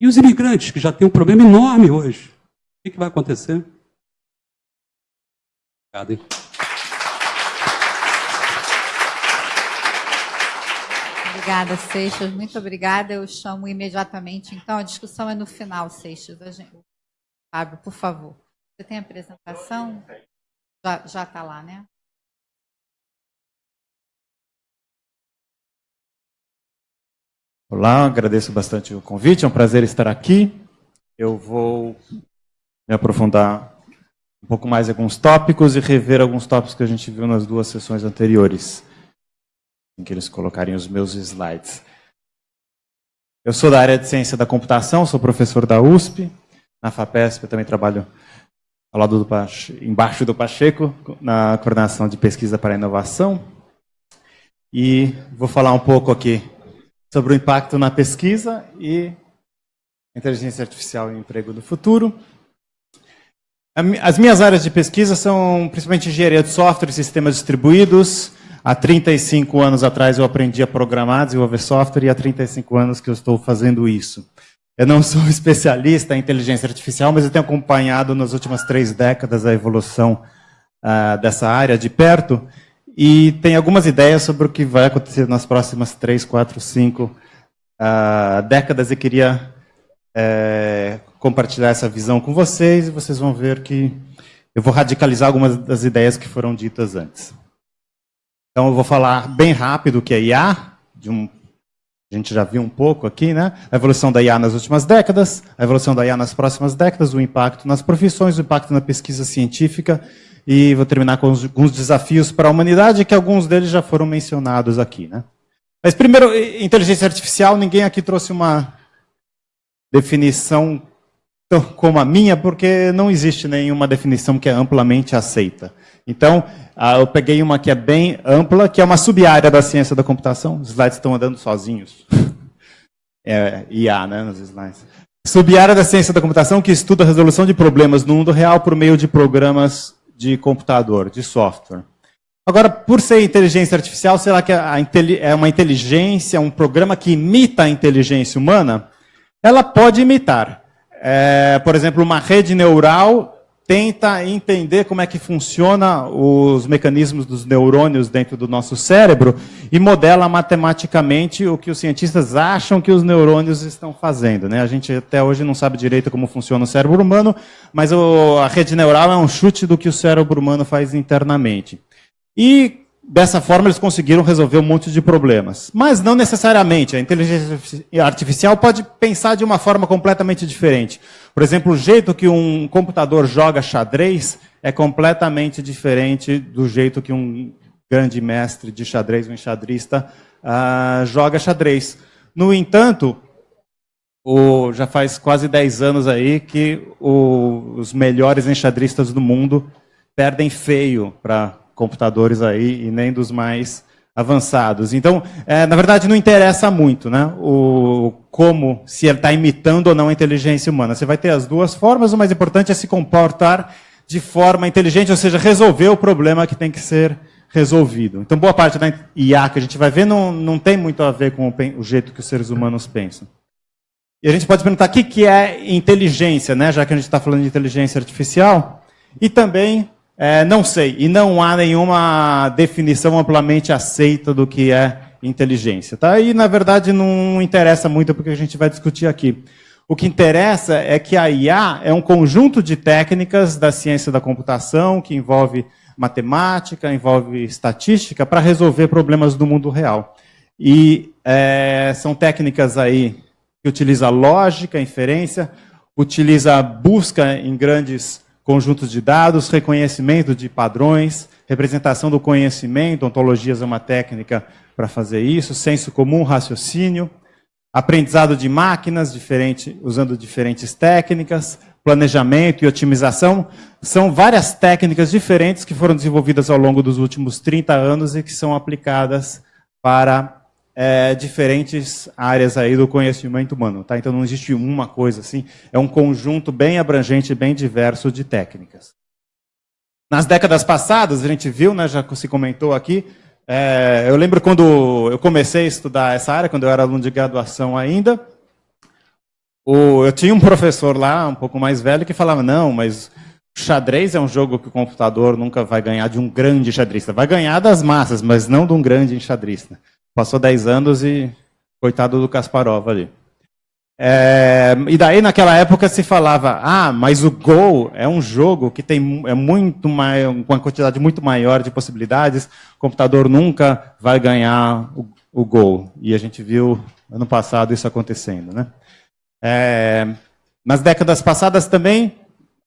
E os imigrantes, que já têm um problema enorme hoje? O que, que vai acontecer? Obrigado. Hein? Obrigada, Seixas. Muito obrigada. Eu chamo imediatamente. Então, a discussão é no final, Seixas. Gente... Fábio, por favor. Você tem a apresentação? Já está lá, né? Olá, agradeço bastante o convite, é um prazer estar aqui. Eu vou me aprofundar um pouco mais alguns tópicos e rever alguns tópicos que a gente viu nas duas sessões anteriores, em que eles colocarem os meus slides. Eu sou da área de ciência da computação, sou professor da USP, na FAPESP eu também trabalho ao lado do embaixo do Pacheco, na coordenação de pesquisa para inovação. E vou falar um pouco aqui sobre o impacto na pesquisa e inteligência artificial e emprego do futuro. As minhas áreas de pesquisa são principalmente engenharia de software e sistemas distribuídos. Há 35 anos atrás eu aprendi a programar, desenvolver software, e há 35 anos que eu estou fazendo isso. Eu não sou especialista em inteligência artificial, mas eu tenho acompanhado nas últimas três décadas a evolução uh, dessa área de perto e tenho algumas ideias sobre o que vai acontecer nas próximas três, quatro, cinco uh, décadas e queria uh, compartilhar essa visão com vocês e vocês vão ver que eu vou radicalizar algumas das ideias que foram ditas antes. Então eu vou falar bem rápido o que é IA, um, a gente já viu um pouco aqui, né? A evolução da IA nas últimas décadas, a evolução da IA nas próximas décadas, o impacto nas profissões, o impacto na pesquisa científica e vou terminar com alguns desafios para a humanidade, que alguns deles já foram mencionados aqui, né? Mas primeiro, inteligência artificial, ninguém aqui trouxe uma definição como a minha, porque não existe nenhuma definição que é amplamente aceita. Então, eu peguei uma que é bem ampla, que é uma sub-área da ciência da computação. Os slides estão andando sozinhos. É, IA, né, nos slides. Sub-área da ciência da computação que estuda a resolução de problemas no mundo real por meio de programas de computador, de software. Agora, por ser inteligência artificial, será que é uma inteligência, um programa que imita a inteligência humana? Ela pode imitar. É, por exemplo, uma rede neural tenta entender como é que funciona os mecanismos dos neurônios dentro do nosso cérebro e modela matematicamente o que os cientistas acham que os neurônios estão fazendo. Né? A gente até hoje não sabe direito como funciona o cérebro humano, mas o, a rede neural é um chute do que o cérebro humano faz internamente. E Dessa forma, eles conseguiram resolver um monte de problemas. Mas não necessariamente. A inteligência artificial pode pensar de uma forma completamente diferente. Por exemplo, o jeito que um computador joga xadrez é completamente diferente do jeito que um grande mestre de xadrez, um enxadrista, uh, joga xadrez. No entanto, o, já faz quase 10 anos aí que o, os melhores enxadristas do mundo perdem feio para computadores aí e nem dos mais avançados. Então, é, na verdade, não interessa muito né, o, como, se ele está imitando ou não a inteligência humana. Você vai ter as duas formas, o mais importante é se comportar de forma inteligente, ou seja, resolver o problema que tem que ser resolvido. Então, boa parte da IA que a gente vai ver não, não tem muito a ver com o, o jeito que os seres humanos pensam. E a gente pode perguntar o que, que é inteligência, né, já que a gente está falando de inteligência artificial. E também é, não sei, e não há nenhuma definição amplamente aceita do que é inteligência. Tá? E, na verdade, não interessa muito porque a gente vai discutir aqui. O que interessa é que a IA é um conjunto de técnicas da ciência da computação que envolve matemática, envolve estatística para resolver problemas do mundo real. E é, são técnicas aí que utiliza lógica, inferência, utiliza busca em grandes conjuntos de dados, reconhecimento de padrões, representação do conhecimento, ontologias é uma técnica para fazer isso, senso comum, raciocínio, aprendizado de máquinas, diferente, usando diferentes técnicas, planejamento e otimização, são várias técnicas diferentes que foram desenvolvidas ao longo dos últimos 30 anos e que são aplicadas para é, diferentes áreas aí do conhecimento humano. Tá? Então não existe uma coisa assim, é um conjunto bem abrangente, bem diverso de técnicas. Nas décadas passadas, a gente viu, né, já se comentou aqui, é, eu lembro quando eu comecei a estudar essa área, quando eu era aluno de graduação ainda, o, eu tinha um professor lá, um pouco mais velho, que falava, não, mas xadrez é um jogo que o computador nunca vai ganhar de um grande xadrista. Vai ganhar das massas, mas não de um grande enxadrista. Passou 10 anos e coitado do Kasparov ali. É, e daí naquela época se falava, ah, mas o Go é um jogo que tem é muito mais, uma quantidade muito maior de possibilidades, o computador nunca vai ganhar o, o Go. E a gente viu ano passado isso acontecendo. Né? É, nas décadas passadas também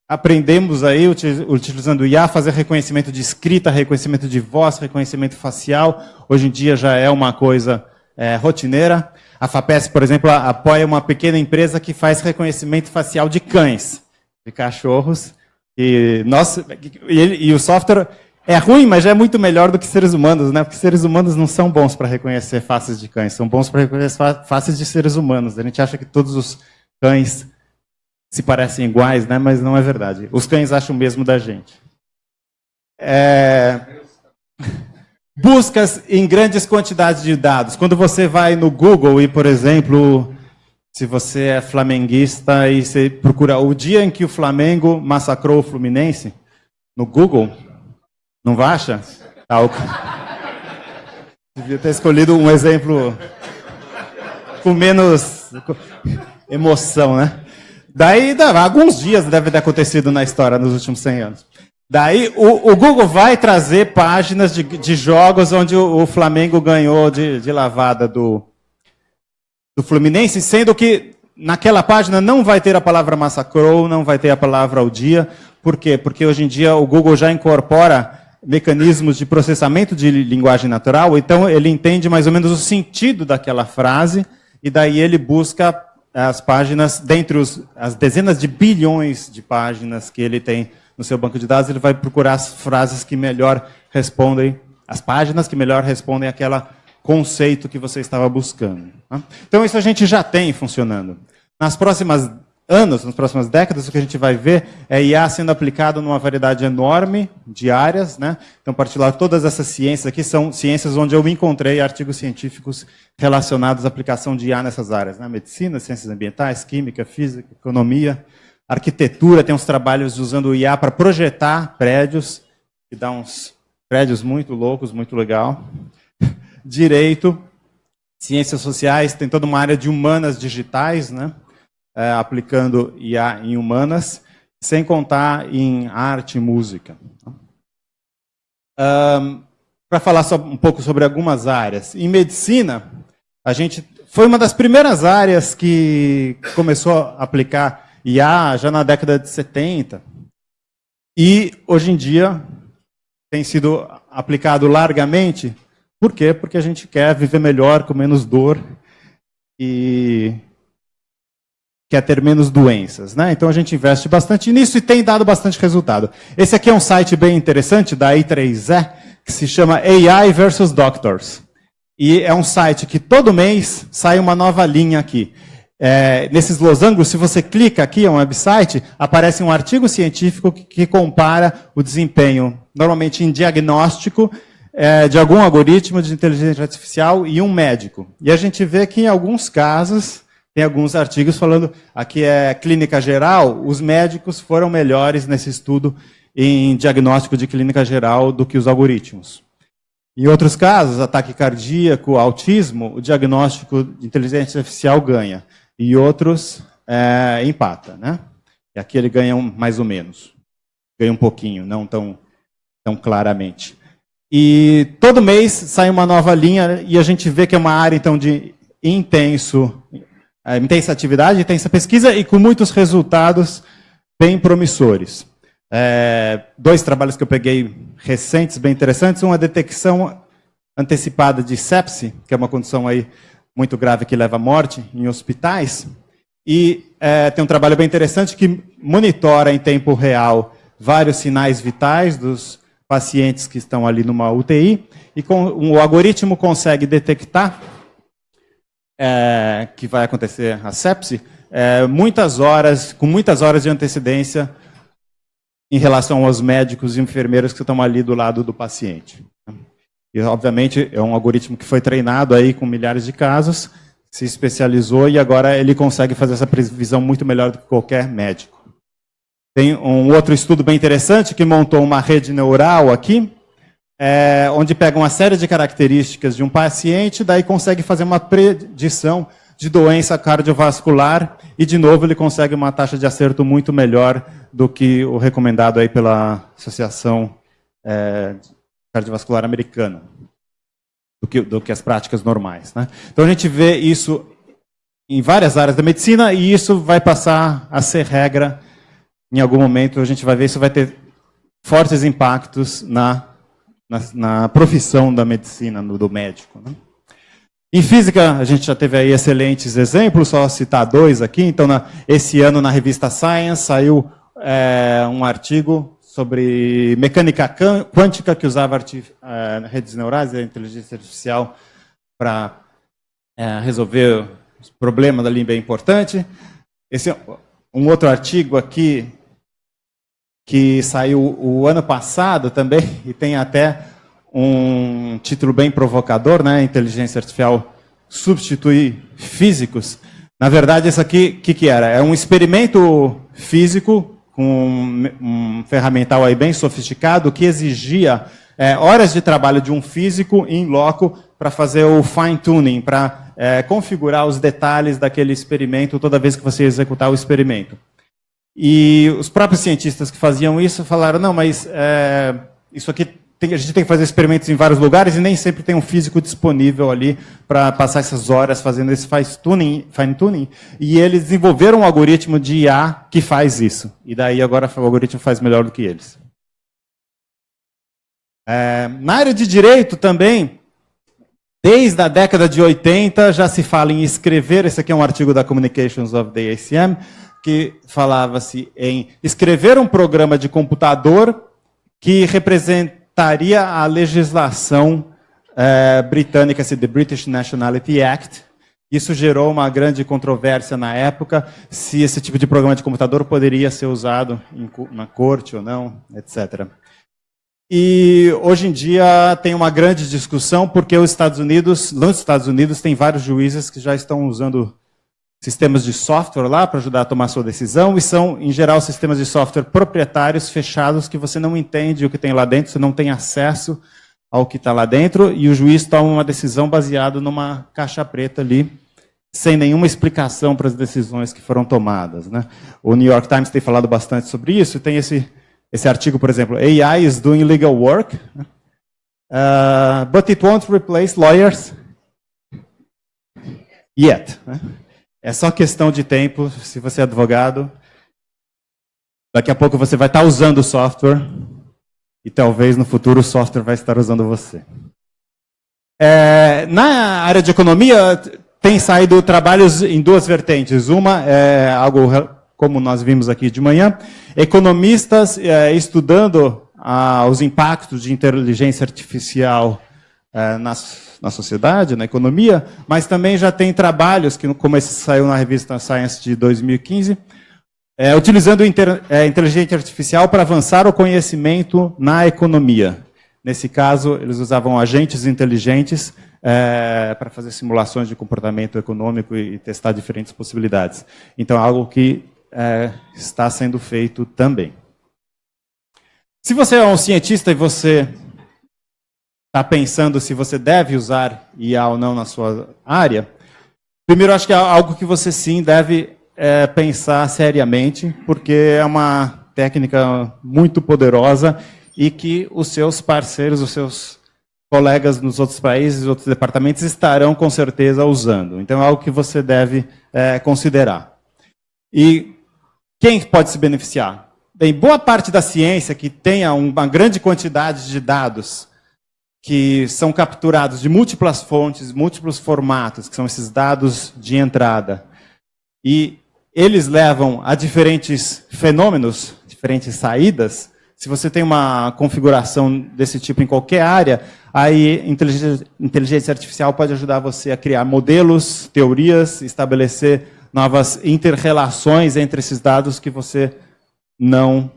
aprendemos aí, utilizando o IA, fazer reconhecimento de escrita, reconhecimento de voz, reconhecimento facial. Hoje em dia já é uma coisa é, rotineira. A FAPESP, por exemplo, apoia uma pequena empresa que faz reconhecimento facial de cães, de cachorros. E, nós, e, e o software é ruim, mas já é muito melhor do que seres humanos, né? Porque seres humanos não são bons para reconhecer faces de cães, são bons para reconhecer faces de seres humanos. A gente acha que todos os cães se parecem iguais, né? mas não é verdade. Os cães acham o mesmo da gente. É... Buscas em grandes quantidades de dados. Quando você vai no Google e, por exemplo, se você é flamenguista e você procura o dia em que o Flamengo massacrou o Fluminense, no Google, não acha? Ah, o... Devia ter escolhido um exemplo com menos emoção, né? Daí, alguns dias deve ter acontecido na história nos últimos 100 anos. Daí, o, o Google vai trazer páginas de, de jogos onde o, o, Flamengo ganhou de, de lavada do, do Fluminense, sendo que naquela página não vai ter a palavra massacrou, não vai ter a palavra ao dia. Por quê? Porque hoje em dia o Google já incorpora mecanismos de processamento de linguagem natural, então ele entende mais ou menos o sentido daquela frase, e daí ele busca as páginas, dentre os, as dezenas de bilhões de páginas que ele tem no seu banco de dados, ele vai procurar as frases que melhor respondem, as páginas que melhor respondem àquele conceito que você estava buscando. Tá? Então, isso a gente já tem funcionando. Nas próximas anos, nas próximas décadas, o que a gente vai ver é IA sendo aplicado numa variedade enorme de áreas. Né? Então, particular, todas essas ciências aqui são ciências onde eu encontrei artigos científicos relacionados à aplicação de IA nessas áreas. Né? Medicina, ciências ambientais, química, física, economia, arquitetura, tem uns trabalhos usando o IA para projetar prédios, que dá uns prédios muito loucos, muito legal. Direito, ciências sociais, tem toda uma área de humanas digitais, né? É, aplicando IA em humanas, sem contar em arte e música. Um, Para falar só um pouco sobre algumas áreas. Em medicina, a gente foi uma das primeiras áreas que começou a aplicar IA já na década de 70. E hoje em dia tem sido aplicado largamente. Por quê? Porque a gente quer viver melhor, com menos dor e quer ter menos doenças. Né? Então a gente investe bastante nisso e tem dado bastante resultado. Esse aqui é um site bem interessante da I3E, que se chama AI versus Doctors. E é um site que todo mês sai uma nova linha aqui. É, nesses losangos, se você clica aqui, é um website, aparece um artigo científico que, que compara o desempenho, normalmente em diagnóstico, é, de algum algoritmo de inteligência artificial e um médico. E a gente vê que em alguns casos, tem alguns artigos falando, aqui é clínica geral, os médicos foram melhores nesse estudo em diagnóstico de clínica geral do que os algoritmos. Em outros casos, ataque cardíaco, autismo, o diagnóstico de inteligência artificial ganha. E outros é, empata. Né? E aqui ele ganha um, mais ou menos. Ganha um pouquinho, não tão, tão claramente. E todo mês sai uma nova linha e a gente vê que é uma área então de intenso, é, intensa atividade, intensa pesquisa e com muitos resultados bem promissores. É, dois trabalhos que eu peguei recentes, bem interessantes. Uma detecção antecipada de sepse, que é uma condição aí muito grave que leva à morte em hospitais. E é, tem um trabalho bem interessante que monitora em tempo real vários sinais vitais dos pacientes que estão ali numa UTI. E com, o algoritmo consegue detectar é, que vai acontecer a sepse é, muitas horas, com muitas horas de antecedência em relação aos médicos e enfermeiros que estão ali do lado do paciente. E, obviamente, é um algoritmo que foi treinado aí com milhares de casos, se especializou e agora ele consegue fazer essa previsão muito melhor do que qualquer médico. Tem um outro estudo bem interessante que montou uma rede neural aqui, é, onde pega uma série de características de um paciente, daí consegue fazer uma predição de doença cardiovascular e, de novo, ele consegue uma taxa de acerto muito melhor do que o recomendado aí pela Associação é, Cardiovascular Americana, do que, do que as práticas normais. Né? Então, a gente vê isso em várias áreas da medicina e isso vai passar a ser regra em algum momento. A gente vai ver isso vai ter fortes impactos na, na, na profissão da medicina, no, do médico. Né? Em física, a gente já teve aí excelentes exemplos, só citar dois aqui. Então, na, esse ano, na revista Science, saiu é, um artigo sobre mecânica quântica que usava é, redes neurais e inteligência artificial para é, resolver os problemas ali bem importante. Esse um outro artigo aqui que saiu o ano passado também e tem até um título bem provocador, né? Inteligência artificial substituir físicos. Na verdade, isso aqui, o que, que era? É um experimento físico com um, um ferramental aí bem sofisticado que exigia é, horas de trabalho de um físico em loco para fazer o fine tuning, para é, configurar os detalhes daquele experimento toda vez que você executar o experimento. E os próprios cientistas que faziam isso falaram, não, mas é, isso aqui tem, a gente tem que fazer experimentos em vários lugares e nem sempre tem um físico disponível ali para passar essas horas fazendo esse fine-tuning. Fine e eles desenvolveram um algoritmo de IA que faz isso. E daí agora o algoritmo faz melhor do que eles. É, na área de direito também, desde a década de 80 já se fala em escrever, esse aqui é um artigo da Communications of the ACM, que falava-se em escrever um programa de computador que representa estaria a legislação é, britânica, the British Nationality Act. Isso gerou uma grande controvérsia na época, se esse tipo de programa de computador poderia ser usado em, na corte ou não, etc. E hoje em dia tem uma grande discussão porque os Estados Unidos, nos Estados Unidos, tem vários juízes que já estão usando sistemas de software lá para ajudar a tomar sua decisão, e são, em geral, sistemas de software proprietários, fechados, que você não entende o que tem lá dentro, você não tem acesso ao que está lá dentro, e o juiz toma uma decisão baseada numa caixa preta ali, sem nenhuma explicação para as decisões que foram tomadas. Né? O New York Times tem falado bastante sobre isso, tem esse, esse artigo, por exemplo, AI is doing legal work, uh, but it won't replace lawyers yet. Né? É só questão de tempo, se você é advogado, Daqui a pouco você vai estar usando o software e talvez no futuro o software vai estar usando você. É, na área de economia, tem saído trabalhos em duas vertentes. Uma é algo como nós vimos aqui de manhã, economistas é, estudando ah, os impactos de inteligência artificial é, na, na sociedade, na economia, mas também já tem trabalhos, que, como esse saiu na revista Science de 2015, é, utilizando inter, é, inteligência artificial para avançar o conhecimento na economia. Nesse caso, eles usavam agentes inteligentes é, para fazer simulações de comportamento econômico e testar diferentes possibilidades. Então, é algo que é, está sendo feito também. Se você é um cientista e você está pensando se você deve usar IA ou não na sua área, primeiro acho que é algo que você sim deve é, pensar seriamente, porque é uma técnica muito poderosa e que os seus parceiros, os seus colegas nos outros países, outros departamentos estarão com certeza usando. Então é algo que você deve é, considerar. E quem pode se beneficiar? Bem, boa parte da ciência que tenha uma grande quantidade de dados que são capturados de múltiplas fontes, múltiplos formatos, que são esses dados de entrada, e eles levam a diferentes fenômenos, diferentes saídas. Se você tem uma configuração desse tipo em qualquer área, aí inteligência, inteligência artificial pode ajudar você a criar modelos, teorias, estabelecer novas interrelações entre esses dados que você não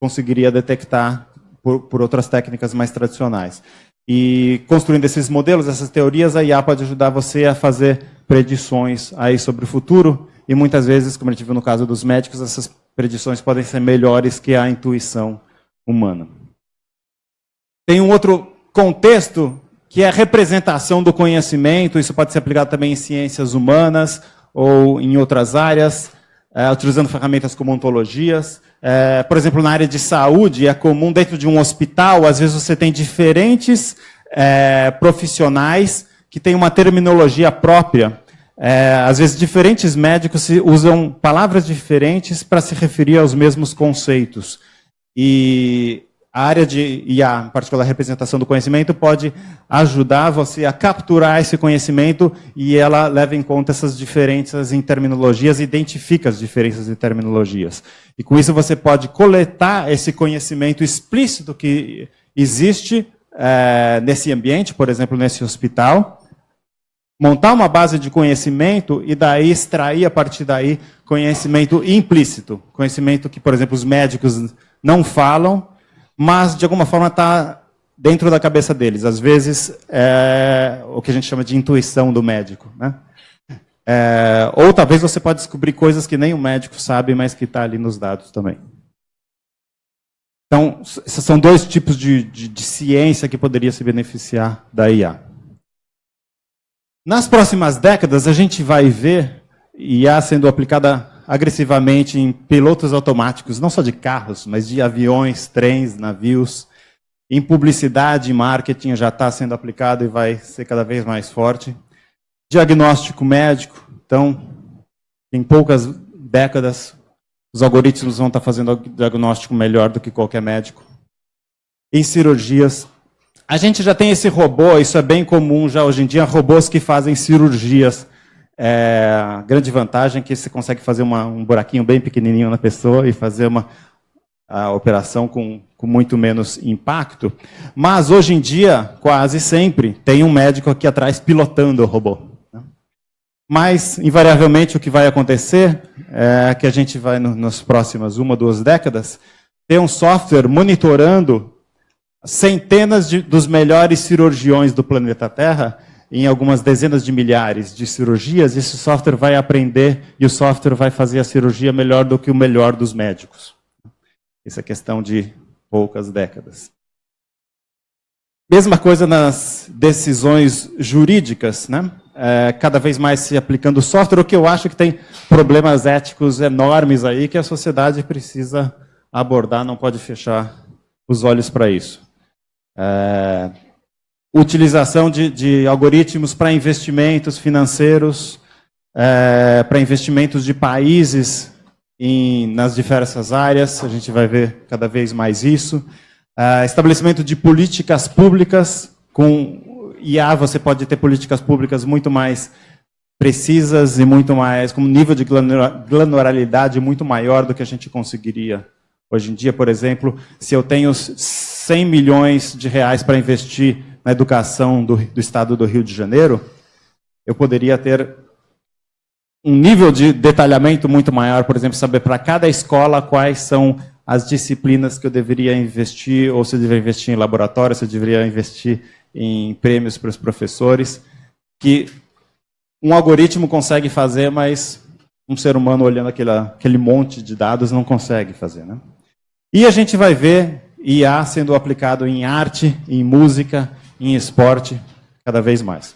conseguiria detectar por, por, outras técnicas mais tradicionais. E construindo esses modelos, essas teorias, a IA pode ajudar você a fazer predições aí sobre o futuro, e muitas vezes, como a gente viu no caso dos médicos, essas predições podem ser melhores que a intuição humana. Tem um outro contexto que é a representação do conhecimento, isso pode ser aplicado também em ciências humanas, ou em outras áreas, é, utilizando ferramentas como ontologias. É, por exemplo, na área de saúde, é comum dentro de um hospital, às vezes você tem diferentes é, profissionais que têm uma terminologia própria. É, às vezes, diferentes médicos usam palavras diferentes para se referir aos mesmos conceitos. E a área de IA, em particular a representação do conhecimento, pode ajudar você a capturar esse conhecimento e ela leva em conta essas diferenças em terminologias, identifica as diferenças em terminologias. E com isso você pode coletar esse conhecimento explícito que existe é, nesse ambiente, por exemplo, nesse hospital, montar uma base de conhecimento e daí extrair a partir daí conhecimento implícito, conhecimento que, por exemplo, os médicos não falam, mas de alguma forma está dentro da cabeça deles. Às vezes é o que a gente chama de intuição do médico. Né? É, ou talvez você pode descobrir coisas que nem o médico sabe, mas que está ali nos dados também. Então, esses são dois tipos de, de, de ciência que poderia se beneficiar da IA. Nas próximas décadas, a gente vai ver IA sendo aplicada agressivamente em pilotos automáticos, não só de carros, mas de aviões, trens, navios. Em publicidade e marketing já está sendo aplicado e vai ser cada vez mais forte. Diagnóstico médico, então, em poucas décadas, os algoritmos vão estar tá fazendo diagnóstico melhor do que qualquer médico. Em cirurgias, a gente já tem esse robô, isso é bem comum já hoje em dia, robôs que fazem cirurgias é, a grande vantagem é que você consegue fazer uma, um buraquinho bem pequenininho na pessoa e fazer uma a operação com, com muito menos impacto. Mas, hoje em dia, quase sempre, tem um médico aqui atrás pilotando o robô. Né? Mas, invariavelmente, o que vai acontecer é que a gente vai, no, nas próximas uma, duas décadas, ter um software monitorando centenas de, dos melhores cirurgiões do planeta Terra em algumas dezenas de milhares de cirurgias, esse software vai aprender e o software vai fazer a cirurgia melhor do que o melhor dos médicos. Isso é questão de poucas décadas. Mesma coisa nas decisões jurídicas, né? É, cada vez mais se aplicando software, o que eu acho que tem problemas éticos enormes aí que a sociedade precisa abordar, não pode fechar os olhos para isso. É, utilização de, de algoritmos para investimentos financeiros, é, para investimentos de países em, nas diversas áreas, a gente vai ver cada vez mais isso. Uh, estabelecimento de políticas públicas, com IA você pode ter políticas públicas muito mais precisas e muito mais, com um nível de granularidade muito maior do que a gente conseguiria hoje em dia. Por exemplo, se eu tenho 100 milhões de reais para investir na educação do, do estado do Rio de Janeiro, eu poderia ter um nível de detalhamento muito maior, por exemplo, saber para cada escola quais são as disciplinas que eu deveria investir, ou se eu deveria investir em laboratório, se eu deveria investir em prêmios para os professores, que um algoritmo consegue fazer, mas um ser humano olhando aquele, aquele monte de dados não consegue fazer. Né? E a gente vai ver IA sendo aplicado em arte, em música, em esporte, cada vez mais.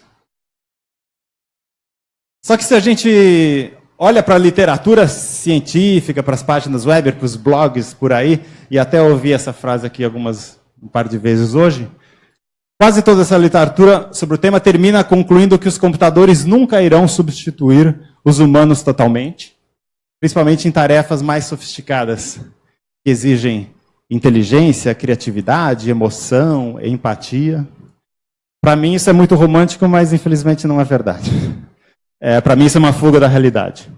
Só que se a gente olha para a literatura científica, para as páginas web, para os blogs por aí, e até ouvi essa frase aqui algumas um par de vezes hoje, quase toda essa literatura sobre o tema termina concluindo que os computadores nunca irão substituir os humanos totalmente, principalmente em tarefas mais sofisticadas, que exigem inteligência, criatividade, emoção, empatia. Para mim isso é muito romântico, mas infelizmente não é verdade. É, Para mim, isso é uma fuga da realidade.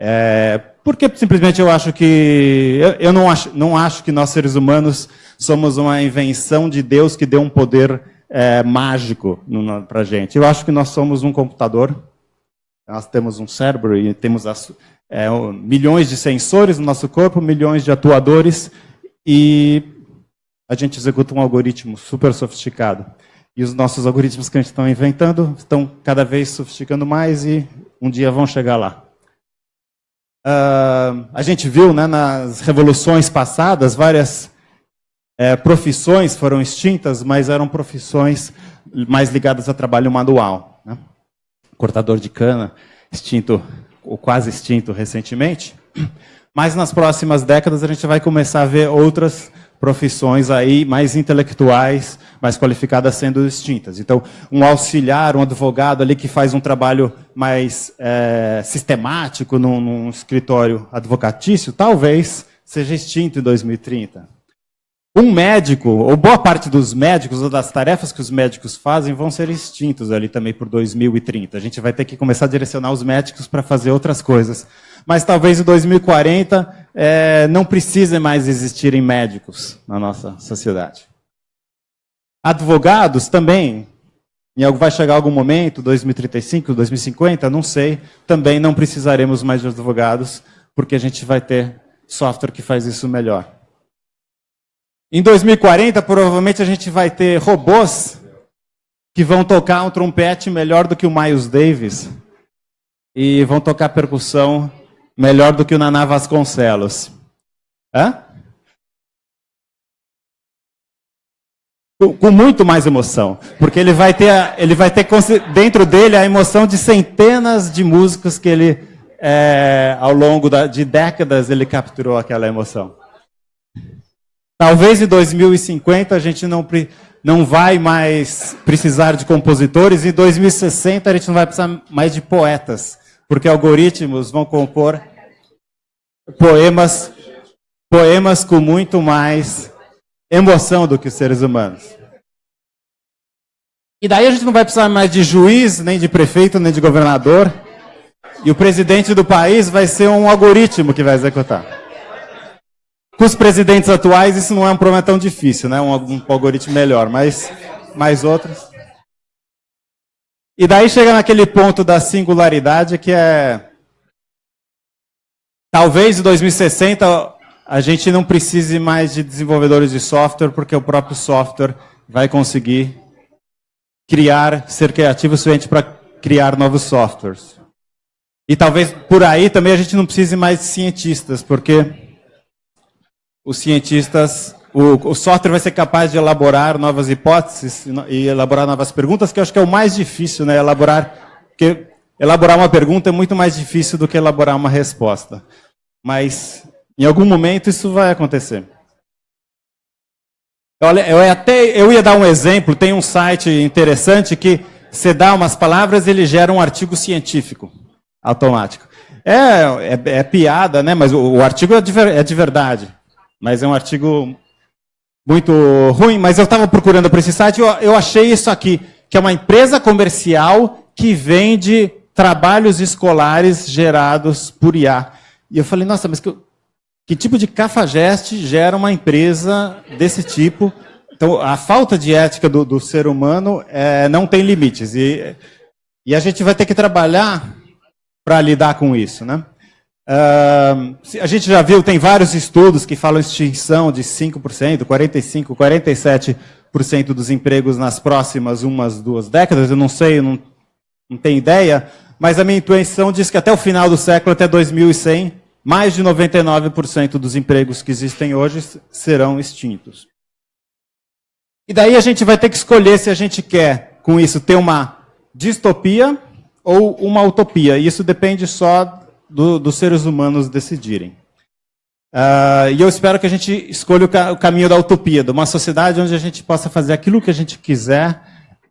É, porque simplesmente eu acho que. Eu, eu, não, acho, não acho que nós, seres humanos, somos uma invenção de Deus que deu um poder é, mágico para gente. Eu acho que nós somos um computador. Nós temos um cérebro e temos as, é, milhões de sensores no nosso corpo, milhões de atuadores, e a gente executa um algoritmo super sofisticado. E os nossos algoritmos que a gente está inventando estão cada vez sofisticando mais e um dia vão chegar lá. Uh, a gente viu né, nas revoluções passadas várias é, profissões foram extintas, mas eram profissões mais ligadas a trabalho manual. Né? Cortador de cana, extinto, ou quase extinto recentemente. Mas nas próximas décadas a gente vai começar a ver outras profissões aí mais intelectuais, mais qualificadas sendo distintas. Então, um auxiliar, um advogado ali que faz um trabalho mais é, sistemático num, num escritório advocatício, talvez seja extinto em 2030. Um médico, ou boa parte dos médicos, ou das tarefas que os médicos fazem, vão ser extintos ali também por 2030. A gente vai ter que começar a direcionar os médicos para fazer outras coisas mas talvez em 2040 é, não precisem mais existirem médicos na nossa sociedade. Advogados também, em vai chegar algum momento, 2035, 2050, não sei, também não precisaremos mais de advogados, porque a gente vai ter software que faz isso melhor. Em 2040, provavelmente a gente vai ter robôs que vão tocar um trompete melhor do que o Miles Davis e vão tocar percussão melhor do que o Naná Vasconcelos. Hã? Com muito mais emoção, porque ele vai ter, ele vai ter dentro dele a emoção de centenas de músicos que ele, é, ao longo da, de décadas, ele capturou aquela emoção. Talvez em 2050 a gente não, não vai mais precisar de compositores, em 2060 a gente não vai precisar mais de poetas porque algoritmos vão compor poemas, poemas com muito mais emoção do que os seres humanos. E daí a gente não vai precisar mais de juiz, nem de prefeito, nem de governador. E o presidente do país vai ser um algoritmo que vai executar. Com os presidentes atuais, isso não é um problema tão difícil, né? Um, um algoritmo melhor, mas mais outros. E daí chega naquele ponto da singularidade que é. Talvez em 2060 a gente não precise mais de desenvolvedores de software, porque o próprio software vai conseguir criar, ser criativo o suficiente para criar novos softwares. E talvez por aí também a gente não precise mais de cientistas, porque os cientistas o, o, software vai ser capaz de elaborar novas hipóteses e elaborar novas perguntas, que eu acho que é o mais difícil, né? Elaborar, porque elaborar uma pergunta é muito mais difícil do que elaborar uma resposta. Mas em algum momento isso vai acontecer. Olha, eu até eu ia dar um exemplo. Tem um site interessante que você dá umas palavras, ele gera um artigo científico automático. É, é, é piada, né? Mas o, o artigo é de, é de verdade. Mas é um artigo muito ruim. Mas eu estava procurando por esse site eu, eu achei isso aqui, que é uma empresa comercial que vende trabalhos escolares gerados por IA. E eu falei, nossa, mas que, que tipo de cafajeste gera uma empresa desse tipo? Então, a falta de ética do, do ser humano é, não tem limites. E, e a gente vai ter que trabalhar para lidar com isso. Né? Uh, a gente já viu, tem vários estudos que falam extinção de 5%, 45%, 47% dos empregos nas próximas umas, duas décadas. Eu não sei, eu não, não tenho ideia, mas a minha intuição diz que até o final do século, até 2100, mais de 99% dos empregos que existem hoje serão extintos. E daí a gente vai ter que escolher se a gente quer, com isso, ter uma distopia ou uma utopia. E isso depende só do, dos seres humanos decidirem. Uh, e eu espero que a gente escolha o, ca o, caminho da utopia, de uma sociedade onde a gente possa fazer aquilo que a gente quiser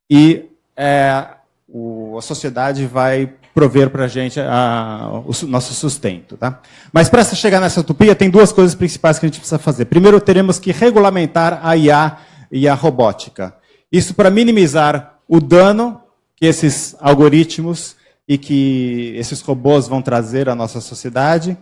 e é, o, a sociedade vai prover para a gente o nosso sustento. Tá? Mas para chegar nessa utopia, tem duas coisas principais que a gente precisa fazer. Primeiro, teremos que regulamentar a IA e a robótica. Isso para minimizar o dano que esses algoritmos e que esses robôs vão trazer à nossa sociedade,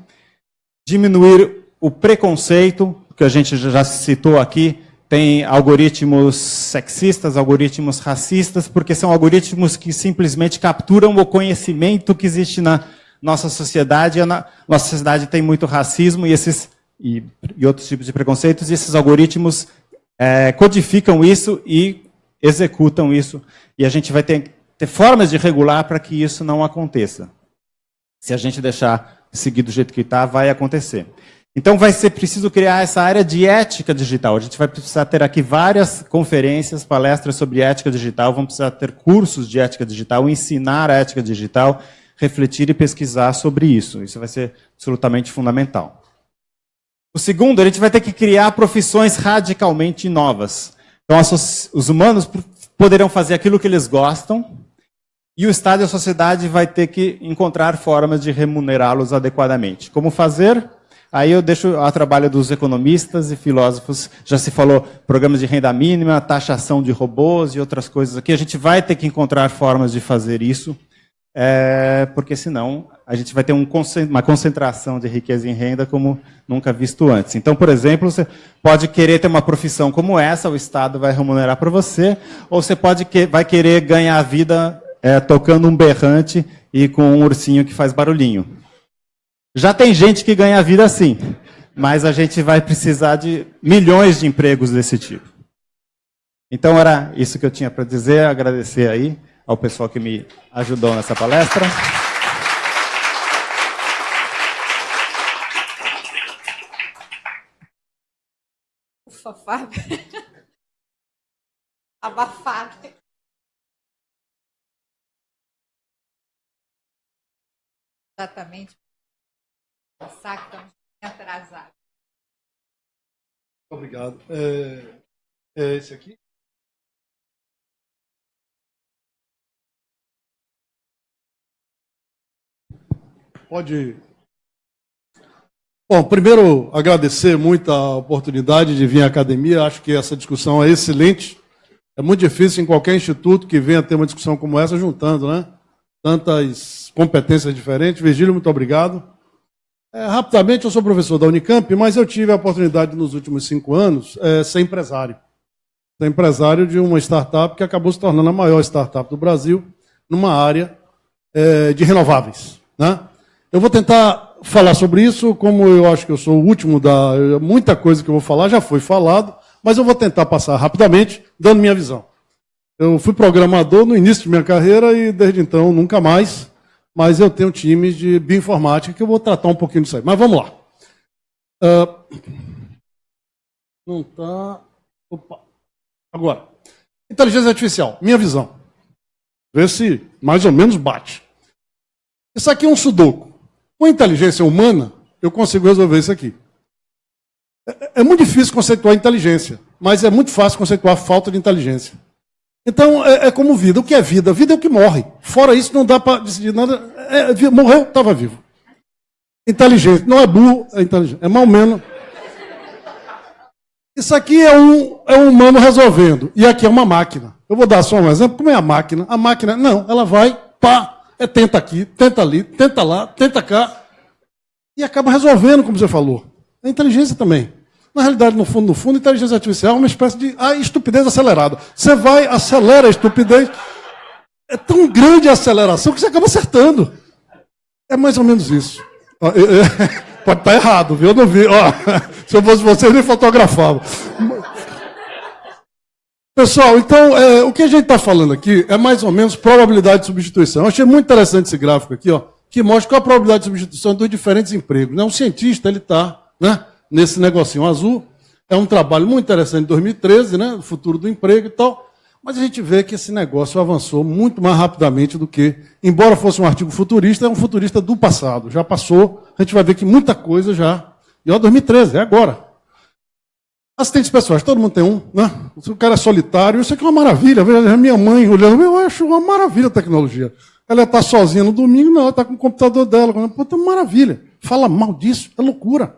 diminuir o preconceito, que a gente já citou aqui, tem algoritmos sexistas, algoritmos racistas, porque são algoritmos que simplesmente capturam o conhecimento que existe na nossa sociedade. A nossa sociedade tem muito racismo e, esses, e, e outros tipos de preconceitos, e esses algoritmos é, codificam isso e executam isso. E a gente vai ter ter formas de regular para que isso não aconteça. Se a gente deixar seguir do jeito que está, vai acontecer. Então vai ser preciso criar essa área de ética digital. A gente vai precisar ter aqui várias conferências, palestras sobre ética digital, vamos precisar ter cursos de ética digital, ensinar a ética digital, refletir e pesquisar sobre isso. Isso vai ser absolutamente fundamental. O segundo, a gente vai ter que criar profissões radicalmente novas. Então, os humanos poderão fazer aquilo que eles gostam, e o Estado e a sociedade vai ter que encontrar formas de remunerá-los adequadamente. Como fazer? Aí eu deixo a trabalho dos economistas e filósofos. Já se falou programas de renda mínima, taxação de robôs e outras coisas aqui. A gente vai ter que encontrar formas de fazer isso, é, porque senão a gente vai ter um, uma concentração de riqueza em renda como nunca visto antes. Então, por exemplo, você pode querer ter uma profissão como essa, o Estado vai remunerar para você, ou você pode que, vai querer ganhar a vida é, tocando um berrante e com um ursinho que faz barulhinho. Já tem gente que ganha vida assim, mas a gente vai precisar de milhões de empregos desse tipo. Então era isso que eu tinha para dizer, agradecer aí ao pessoal que me ajudou nessa palestra. Ufa, Fábio. Abafado. Exatamente pensar que estamos atrasados. Obrigado. É, é esse aqui? Pode. Bom, primeiro agradecer muito a oportunidade de vir à academia. Acho que essa discussão é excelente. É muito difícil em qualquer instituto que venha ter uma discussão como essa juntando, né? Tantas competências diferentes. Virgílio, muito obrigado. É, rapidamente, eu sou professor da Unicamp, mas eu tive a oportunidade nos últimos cinco anos é, ser empresário. Ser empresário de uma startup que acabou se tornando a maior startup do Brasil numa área é, de renováveis. Né? Eu vou tentar falar sobre isso, como eu acho que eu sou o último da. Muita coisa que eu vou falar já foi falado, mas eu vou tentar passar rapidamente, dando minha visão. Eu fui programador no início de minha carreira e desde então nunca mais mas eu tenho times de bioinformática que eu vou tratar um pouquinho disso aí. Mas vamos lá. Uh, não está. Opa. Agora, inteligência artificial, minha visão. Vê se mais ou menos bate. Isso aqui é um sudoku. Com inteligência humana, eu consigo resolver isso aqui. É, é muito difícil conceituar inteligência, mas é muito fácil conceituar falta de inteligência. Então, é, é, como vida. O que é vida? Vida é o que morre. Fora isso, não dá para decidir nada. É, morreu, estava vivo. Inteligente. Não é burro, é inteligente. É mal menos. Isso aqui é um, é um humano resolvendo. E aqui é uma máquina. Eu vou dar só um exemplo. Como é a máquina? A máquina, não, ela vai, pá, é tenta aqui, tenta ali, tenta lá, tenta cá. E acaba resolvendo, como você falou. É inteligência também. Na realidade, no fundo, no fundo, inteligência artificial é uma espécie de ah, estupidez acelerada. Você vai, acelera a estupidez. É tão grande a aceleração que você acaba acertando. É mais ou menos isso. Pode estar errado, viu? Eu não vi. Ó, se eu fosse você, eu nem fotografava. Pessoal, então, é, o que a gente está falando aqui é mais ou menos probabilidade de substituição. Eu achei muito interessante esse gráfico aqui, ó, que mostra qual a probabilidade de substituição dos diferentes empregos. Né? Um cientista, ele está né, nesse negocinho azul. É um trabalho muito interessante de 2013, né, futuro do emprego e tal. Mas a gente vê que esse negócio avançou muito mais rapidamente do que, embora fosse um artigo futurista, é um futurista do passado. Já passou, a gente vai ver que muita coisa já. E ó, 2013, é agora. Assistentes pessoais, todo mundo tem um, né? Se o cara é solitário, isso aqui é uma maravilha. Veja, minha mãe olhando, eu acho uma maravilha a tecnologia. Ela está sozinha no domingo, não, ela está com o computador dela. Pô, tá maravilha. Fala mal disso, é loucura.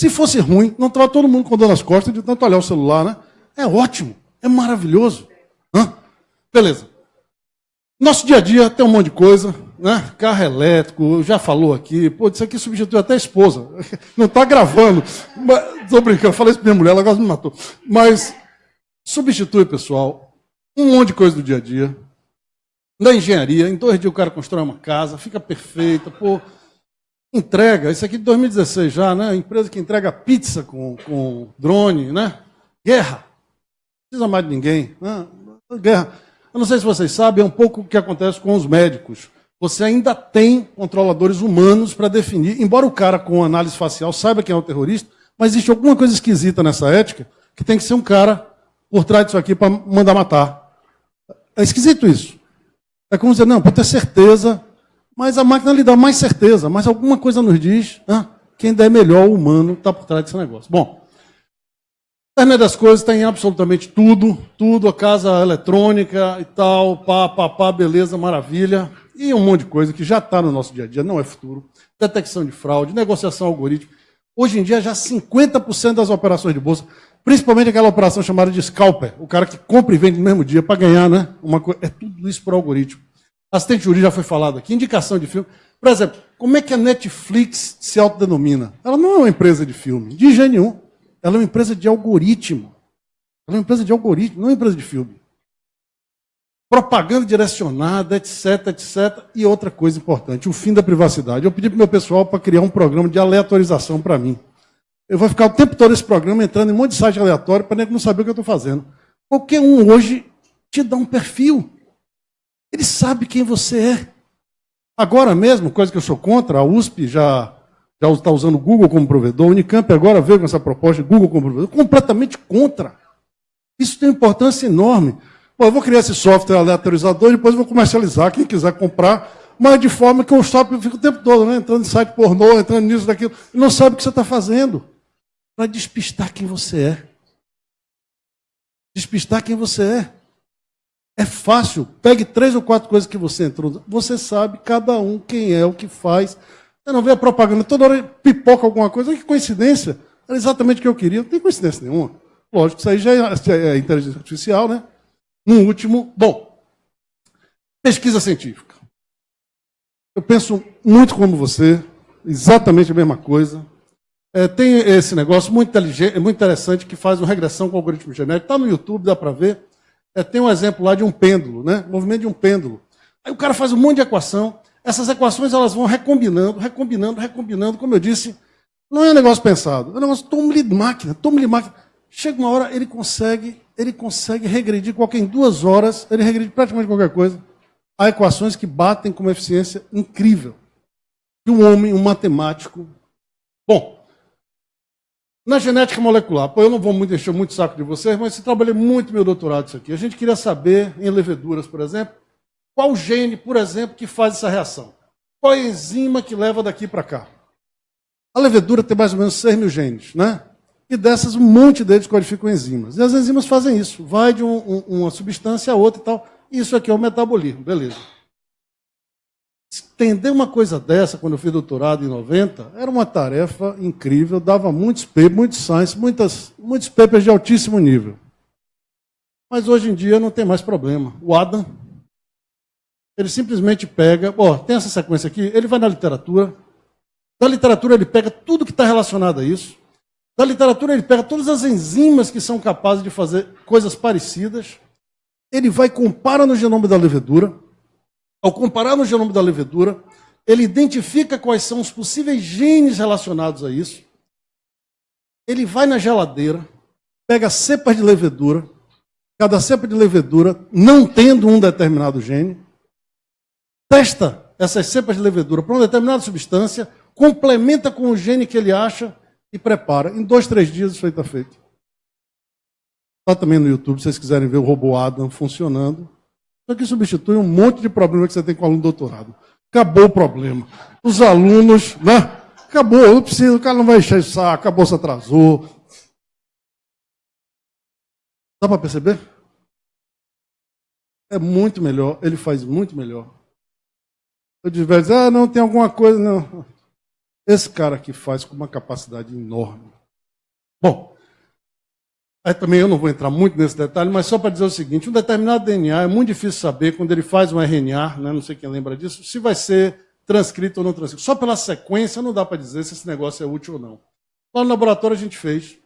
Se fosse ruim, não estava todo mundo com dor nas costas de tanto olhar o celular, né? É ótimo, é maravilhoso. Hã? Beleza. Nosso dia a dia tem um monte de coisa, né? Carro elétrico, já falou aqui, pô, isso aqui substitui até a esposa. Não está gravando. Estou brincando, eu falei isso para minha mulher, ela quase me matou. Mas substitui, pessoal, um monte de coisa do dia a dia. Na engenharia, em dois dias o cara constrói uma casa, fica perfeita, pô. Entrega, isso aqui de 2016 já, né? Empresa que entrega pizza com, com drone, né? Guerra. Não precisa mais de ninguém. Né? Guerra. Eu não sei se vocês sabem, é um pouco o que acontece com os médicos. Você ainda tem controladores humanos para definir, embora o cara com análise facial saiba quem é o terrorista, mas existe alguma coisa esquisita nessa ética que tem que ser um cara por trás disso aqui para mandar matar. É esquisito isso. É como dizer, não, para ter certeza, mas a máquina lhe dá mais certeza, mas alguma coisa nos diz ah, que ainda é melhor o humano está por trás desse negócio. Bom, a internet das coisas tem absolutamente tudo, tudo, a casa eletrônica e tal, pá, pá, pá, beleza, maravilha. E um monte de coisa que já está no nosso dia a dia, não é futuro. Detecção de fraude, negociação algorítmica. Hoje em dia, já 50% das operações de bolsa, principalmente aquela operação chamada de scalper, o cara que compra e vende no mesmo dia para ganhar, né? Uma coisa, é tudo isso por algoritmo. Assistente jurídico já foi falado aqui, indicação de filme. Por exemplo, como é que a Netflix se autodenomina? Ela não é uma empresa de filme, de jeito nenhum. Ela é uma empresa de algoritmo. Ela é uma empresa de algoritmo, não é uma empresa de filme. Propaganda direcionada, etc, etc. E outra coisa importante, o fim da privacidade. Eu pedi para o meu pessoal para criar um programa de aleatorização para mim. Eu vou ficar o tempo todo esse programa entrando em um monte de site aleatório para não saber o que eu estou fazendo. Qualquer um hoje te dá um perfil. Ele sabe quem você é. Agora mesmo, coisa que eu sou contra, a USP já já está usando o Google como provedor, o Unicamp agora veio com essa proposta de Google como provedor, completamente contra. Isso tem importância enorme. Eu vou criar esse software aleatorizador e depois vou comercializar, quem quiser comprar, mas de forma que o software fica o tempo todo, né? entrando em site pornô, entrando nisso, daquilo, e não sabe o que você está fazendo. Para despistar quem você é. Despistar quem você é. É fácil. Pegue três ou quatro coisas que você entrou. Você sabe cada um quem é, o que faz. Você não vê a propaganda, toda hora pipoca alguma coisa. Que coincidência. Era exatamente o que eu queria. Não tem coincidência nenhuma. Lógico, isso aí já é, é inteligência artificial, né? No último, bom, pesquisa científica. Eu penso muito como você, exatamente a mesma coisa. É, tem esse negócio muito, muito interessante que faz uma regressão com algoritmo genético. Está no YouTube, dá para ver. É, tem um exemplo lá de um pêndulo, né? movimento de um pêndulo. Aí o cara faz um monte de equação. Essas equações elas vão recombinando, recombinando, recombinando. Como eu disse, não é um negócio pensado. É um negócio, tome-lhe máquina, tome-lhe máquina. Chega uma hora, ele consegue, ele consegue regredir qualquer em duas horas, ele regride praticamente qualquer coisa. Há equações que batem com uma eficiência incrível. E um homem, um matemático. Bom, na genética molecular, pô, eu não vou muito encher muito saco de vocês, mas eu trabalhei muito meu doutorado isso aqui. A gente queria saber, em leveduras, por exemplo, qual gene, por exemplo, que faz essa reação? Qual a enzima que leva daqui para cá? A levedura tem mais ou menos 6 mil genes, né? E dessas, um monte deles codificam enzimas. E as enzimas fazem isso. Vai de um, um, uma substância a outra e tal. Isso aqui é o metabolismo, beleza. Entender uma coisa dessa, quando eu fiz doutorado em 90, era uma tarefa incrível, dava muitos papers, muitos science, muitas, muitos papers de altíssimo nível. Mas hoje em dia não tem mais problema. O Adam, ele simplesmente pega, ó, tem essa sequência aqui, ele vai na literatura, da literatura ele pega tudo que está relacionado a isso, da literatura ele pega todas as enzimas que são capazes de fazer coisas parecidas, ele vai e compara no genoma da levedura, ao comparar no genoma da levedura, ele identifica quais são os possíveis genes relacionados a isso. Ele vai na geladeira, pega cepas de levedura, cada cepa de levedura não tendo um determinado gene, testa essas cepas de levedura para uma determinada substância, complementa com o gene que ele acha e prepara. Em dois, três dias isso aí está feito. Está também no YouTube, se vocês quiserem ver o robô Adam funcionando. Isso aqui substitui um monte de problema que você tem com o aluno doutorado. Acabou o problema. Os alunos, né? Acabou, não precisa, o cara não vai encher o saco, a bolsa atrasou. Dá para perceber? É muito melhor, ele faz muito melhor. Eu digo, ah, não, tem alguma coisa, não. Esse cara aqui faz com uma capacidade enorme. Bom, Aí também eu não vou entrar muito nesse detalhe, mas só para dizer o seguinte: um determinado DNA é muito difícil saber quando ele faz um RNA, né, não sei quem lembra disso, se vai ser transcrito ou não transcrito. Só pela sequência não dá para dizer se esse negócio é útil ou não. Lá no laboratório a gente fez,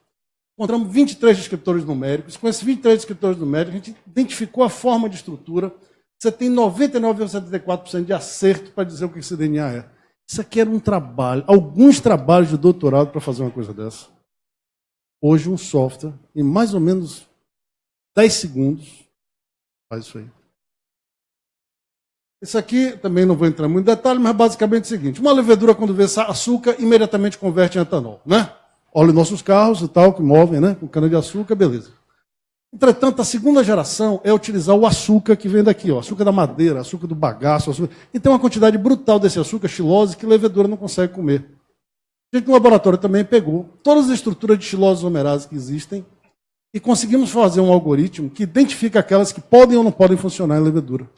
encontramos 23 descriptores numéricos. Com esses 23 descriptores numéricos, a gente identificou a forma de estrutura. Você tem 99,74% de acerto para dizer o que esse DNA é. Isso aqui era um trabalho, alguns trabalhos de doutorado para fazer uma coisa dessa hoje um software, em mais ou menos 10 segundos, faz isso aí. Isso aqui também não vou entrar muito em detalhe, mas basicamente é o seguinte: uma levedura, quando vê açúcar, imediatamente converte em etanol, né? Olha nossos carros e tal, que movem, né? Com cana-de-açúcar, beleza. Entretanto, a segunda geração é utilizar o açúcar que vem daqui, ó, açúcar da madeira, açúcar do bagaço, açúcar... e tem uma quantidade brutal desse açúcar, xilose, que a levedura não consegue comer. Gente no laboratório também pegou todas as estruturas de xilose homerase que existem e conseguimos fazer um algoritmo que identifica aquelas que podem ou não podem funcionar em levedura.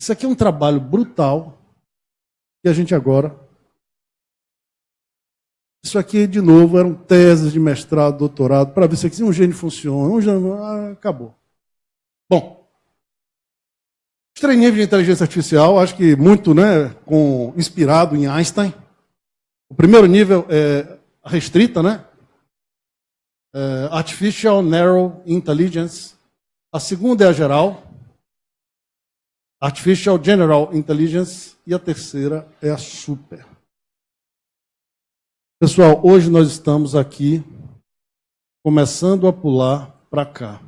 Isso aqui é um trabalho brutal que a gente agora. Isso aqui, de novo, eram teses de mestrado, doutorado, para ver se um gene funciona. Um gene... Ah, acabou. Bom, os de inteligência artificial, acho que muito né, com, inspirado em Einstein. O primeiro nível é restrita, né? É Artificial Narrow Intelligence. A segunda é a geral. Artificial General Intelligence. E a terceira é a super. Pessoal, hoje nós estamos aqui começando a pular para cá.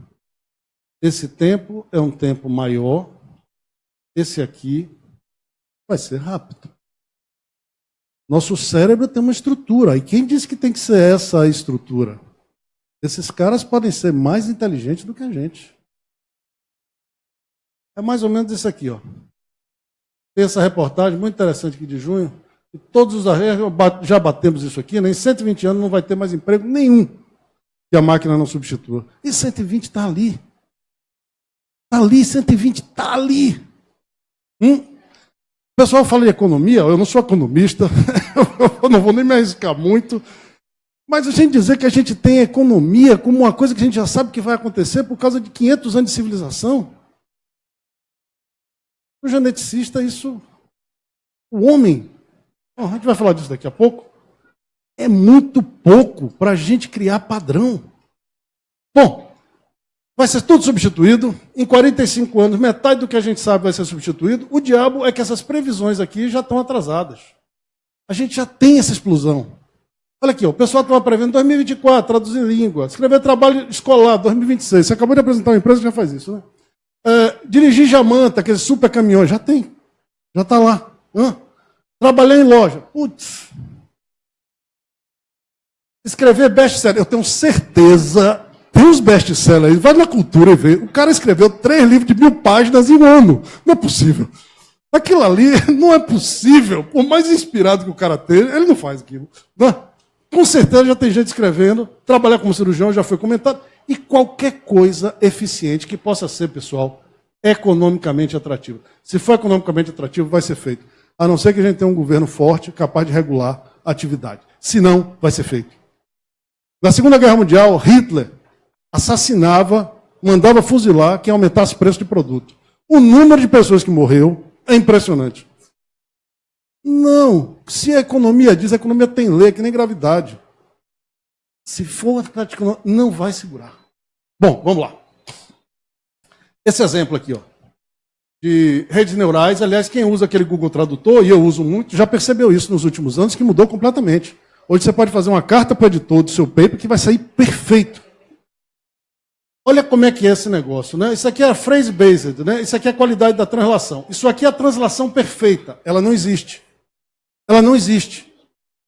Esse tempo é um tempo maior. Esse aqui vai ser rápido. Nosso cérebro tem uma estrutura. E quem disse que tem que ser essa a estrutura? Esses caras podem ser mais inteligentes do que a gente. É mais ou menos isso aqui, ó. Tem essa reportagem muito interessante aqui de junho. E todos os já batemos isso aqui, né? Em 120 anos não vai ter mais emprego nenhum que a máquina não substitua. E 120 está ali. Está ali, 120 está ali. Hum? O pessoal fala em economia, eu não sou economista, eu não vou nem me arriscar muito, mas a gente dizer que a gente tem economia como uma coisa que a gente já sabe que vai acontecer por causa de 500 anos de civilização. O geneticista, isso. O homem, a gente vai falar disso daqui a pouco, é muito pouco para a gente criar padrão. Bom, Vai ser tudo substituído. Em 45 anos, metade do que a gente sabe vai ser substituído. O diabo é que essas previsões aqui já estão atrasadas. A gente já tem essa explosão. Olha aqui, ó, o pessoal estava prevendo 2024, traduzir língua, escrever trabalho escolar, 2026. Você acabou de apresentar uma empresa que já faz isso, né? É, dirigir jamanta, aqueles super caminhões, já tem. Já está lá. Hã? Trabalhar em loja. Putz. Escrever best-seller. Eu tenho certeza tem os best-sellers, vai na cultura e vê. O cara escreveu três livros de mil páginas em um ano. Não é possível. Aquilo ali não é possível. Por mais inspirado que o cara tenha, ele não faz aquilo. Não. É? Com certeza já tem gente escrevendo. Trabalhar como cirurgião já foi comentado. E qualquer coisa eficiente que possa ser, pessoal, economicamente atrativa. Se for economicamente atrativo, vai ser feito. A não ser que a gente tenha um governo forte, capaz de regular a atividade. Se não, vai ser feito. Na Segunda Guerra Mundial, Hitler assassinava, mandava fuzilar quem aumentasse o preço de produto. O número de pessoas que morreu é impressionante. Não. Se a economia diz, a economia tem lei, que nem gravidade. Se for prática, não vai segurar. Bom, vamos lá. Esse exemplo aqui, ó, de redes neurais, aliás, quem usa aquele Google Tradutor, e eu uso muito, já percebeu isso nos últimos anos, que mudou completamente. Hoje você pode fazer uma carta para o editor do seu paper que vai sair perfeito. Olha como é que é esse negócio, né? Isso aqui é phrase-based, né? Isso aqui é a qualidade da translação. Isso aqui é a translação perfeita. Ela não existe. Ela não existe.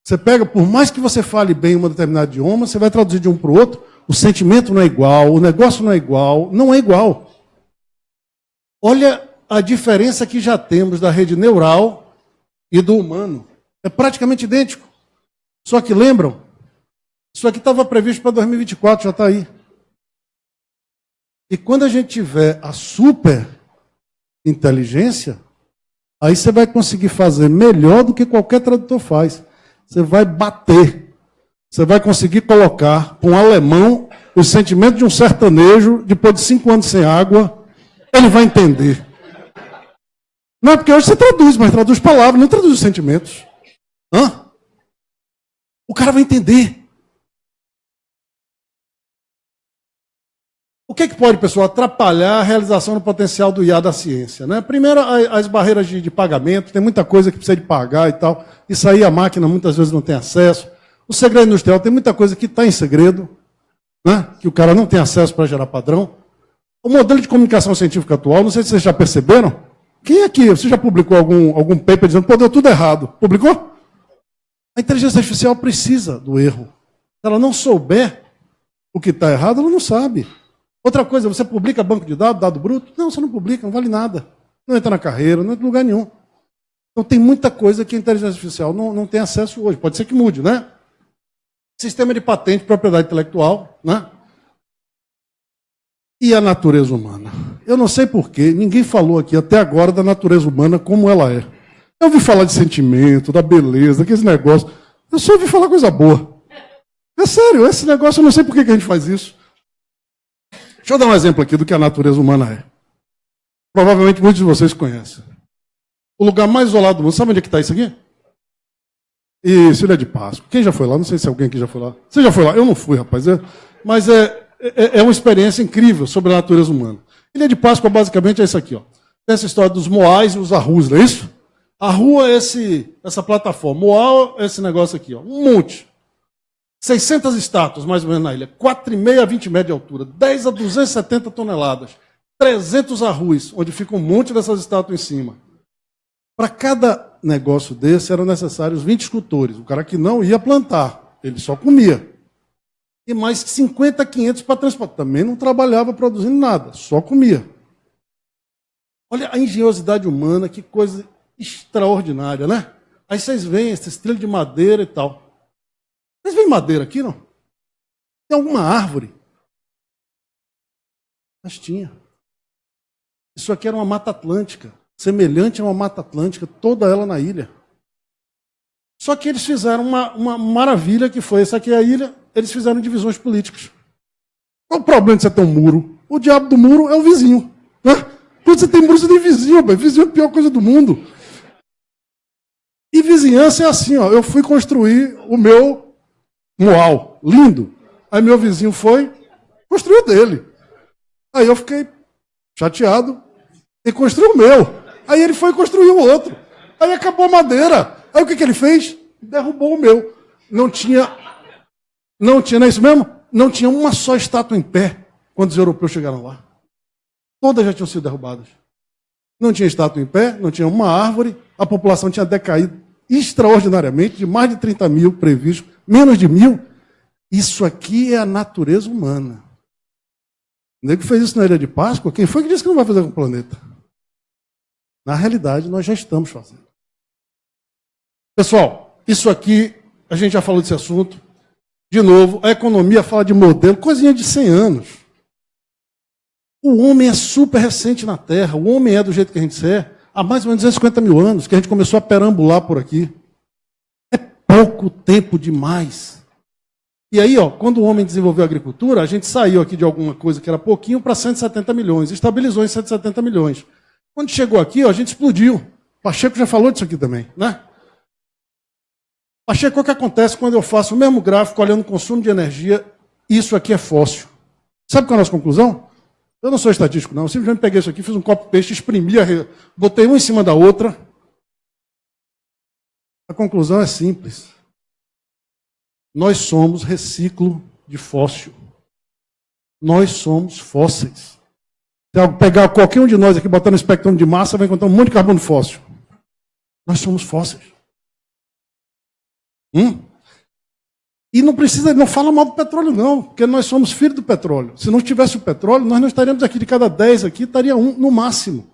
Você pega, por mais que você fale bem um determinado idioma, você vai traduzir de um para o outro, o sentimento não é igual, o negócio não é igual, não é igual. Olha a diferença que já temos da rede neural e do humano. É praticamente idêntico. Só que lembram? Isso aqui estava previsto para 2024, já está aí. E quando a gente tiver a super inteligência, aí você vai conseguir fazer melhor do que qualquer tradutor faz. Você vai bater. Você vai conseguir colocar para um alemão o sentimento de um sertanejo depois de cinco anos sem água. Ele vai entender. Não é porque hoje você traduz, mas traduz palavras, não traduz os sentimentos. Hã? O cara vai entender. Que, é que pode, pessoal, atrapalhar a realização do potencial do IA da ciência? Né? Primeiro, as barreiras de, de, pagamento, tem muita coisa que precisa de pagar e tal. Isso aí a máquina muitas vezes não tem acesso. O segredo industrial tem muita coisa que está em segredo, né? que o cara não tem acesso para gerar padrão. O modelo de comunicação científica atual, não sei se vocês já perceberam. Quem aqui, você já publicou algum, algum paper dizendo, pô, deu tudo errado? Publicou? A inteligência artificial precisa do erro. Se ela não souber o que está errado, ela não sabe. Outra coisa, você publica banco de dados, dado bruto? Não, você não publica, não vale nada. Não entra na carreira, não entra em lugar nenhum. Então tem muita coisa que a inteligência artificial não, não tem acesso hoje. Pode ser que mude, né? Sistema de patente, propriedade intelectual, né? E a natureza humana? Eu não sei porquê, ninguém falou aqui até agora da natureza humana como ela é. Eu ouvi falar de sentimento, da beleza, daqueles negócios. Eu só ouvi falar coisa boa. É sério, esse negócio, eu não sei por que a gente faz isso. Deixa eu dar um exemplo aqui do que a natureza humana é. Provavelmente muitos de vocês conhecem. O lugar mais isolado do mundo, sabe onde é que está isso aqui? Isso, Ilha de Páscoa. Quem já foi lá? Não sei se alguém aqui já foi lá. Você já foi lá? Eu não fui, rapaz. É, mas é, é, é, uma experiência incrível sobre a natureza humana. Ilha de Páscoa, basicamente, é isso aqui. Ó. Tem essa história dos Moais e os Arrus, não é isso? A rua é esse, essa plataforma. Moal é esse negócio aqui. Ó. Um monte. 600 estátuas, mais ou menos, na ilha. 4,5 a 20 metros de altura. 10 a 270 toneladas. 300 arruis, onde fica um monte dessas estátuas em cima. Para cada negócio desse, eram necessários 20 escultores. O cara que não ia plantar, ele só comia. E mais 50, 500 para transportar. Também não trabalhava produzindo nada, só comia. Olha a engenhosidade humana, que coisa extraordinária, né? Aí vocês veem esses trilhos de madeira e tal. Vocês veem madeira aqui, não? Tem alguma árvore? Mas tinha. Isso aqui era uma mata atlântica, semelhante a uma mata atlântica, toda ela na ilha. Só que eles fizeram uma, uma maravilha que foi, essa aqui é a ilha, eles fizeram divisões políticas. Qual o problema de você ter um muro? O diabo do muro é o vizinho. Né? Quando você tem muro, você tem vizinho, mas vizinho é a pior coisa do mundo. E vizinhança é assim, ó. Eu fui construir o meu Moal, lindo. Aí meu vizinho foi, construiu dele. Aí eu fiquei chateado e construiu o meu. Aí ele foi construir o outro. Aí acabou a madeira. Aí o que, que ele fez? Derrubou o meu. Não tinha. Não tinha, não é isso mesmo? Não tinha uma só estátua em pé quando os europeus chegaram lá. Todas já tinham sido derrubadas. Não tinha estátua em pé, não tinha uma árvore, a população tinha decaído extraordinariamente, de mais de 30 mil previstos menos de mil. Isso aqui é a natureza humana. O nego fez isso na Ilha de Páscoa, quem foi que disse que não vai fazer com o planeta? Na realidade, nós já estamos fazendo. Pessoal, isso aqui, a gente já falou desse assunto. De novo, a economia fala de modelo, coisinha de 100 anos. O homem é super recente na Terra. O homem é do jeito que a gente é há mais ou menos 250 mil anos, que a gente começou a perambular por aqui. É pouco tempo demais. E aí, ó, quando o homem desenvolveu a agricultura, a gente saiu aqui de alguma coisa que era pouquinho para 170 milhões, estabilizou em 170 milhões. Quando chegou aqui, ó, a gente explodiu. Pacheco já falou disso aqui também, né? Pacheco, o que acontece quando eu faço o mesmo gráfico olhando o consumo de energia? Isso aqui é fóssil. Sabe qual é a nossa conclusão? Eu não sou estatístico, não. Eu simplesmente peguei isso aqui, fiz um copo peixe, exprimi, botei um em cima da outra. A conclusão é simples. Nós somos reciclo de fóssil. Nós somos fósseis. Se pegar qualquer um de nós aqui, botar no espectro de massa, vai encontrar um monte de carbono fóssil. Nós somos fósseis. Hum? E não precisa, não fala mal do petróleo, não, porque nós somos filhos do petróleo. Se não tivesse o petróleo, nós não estaríamos aqui. De cada 10 aqui, estaria um no máximo.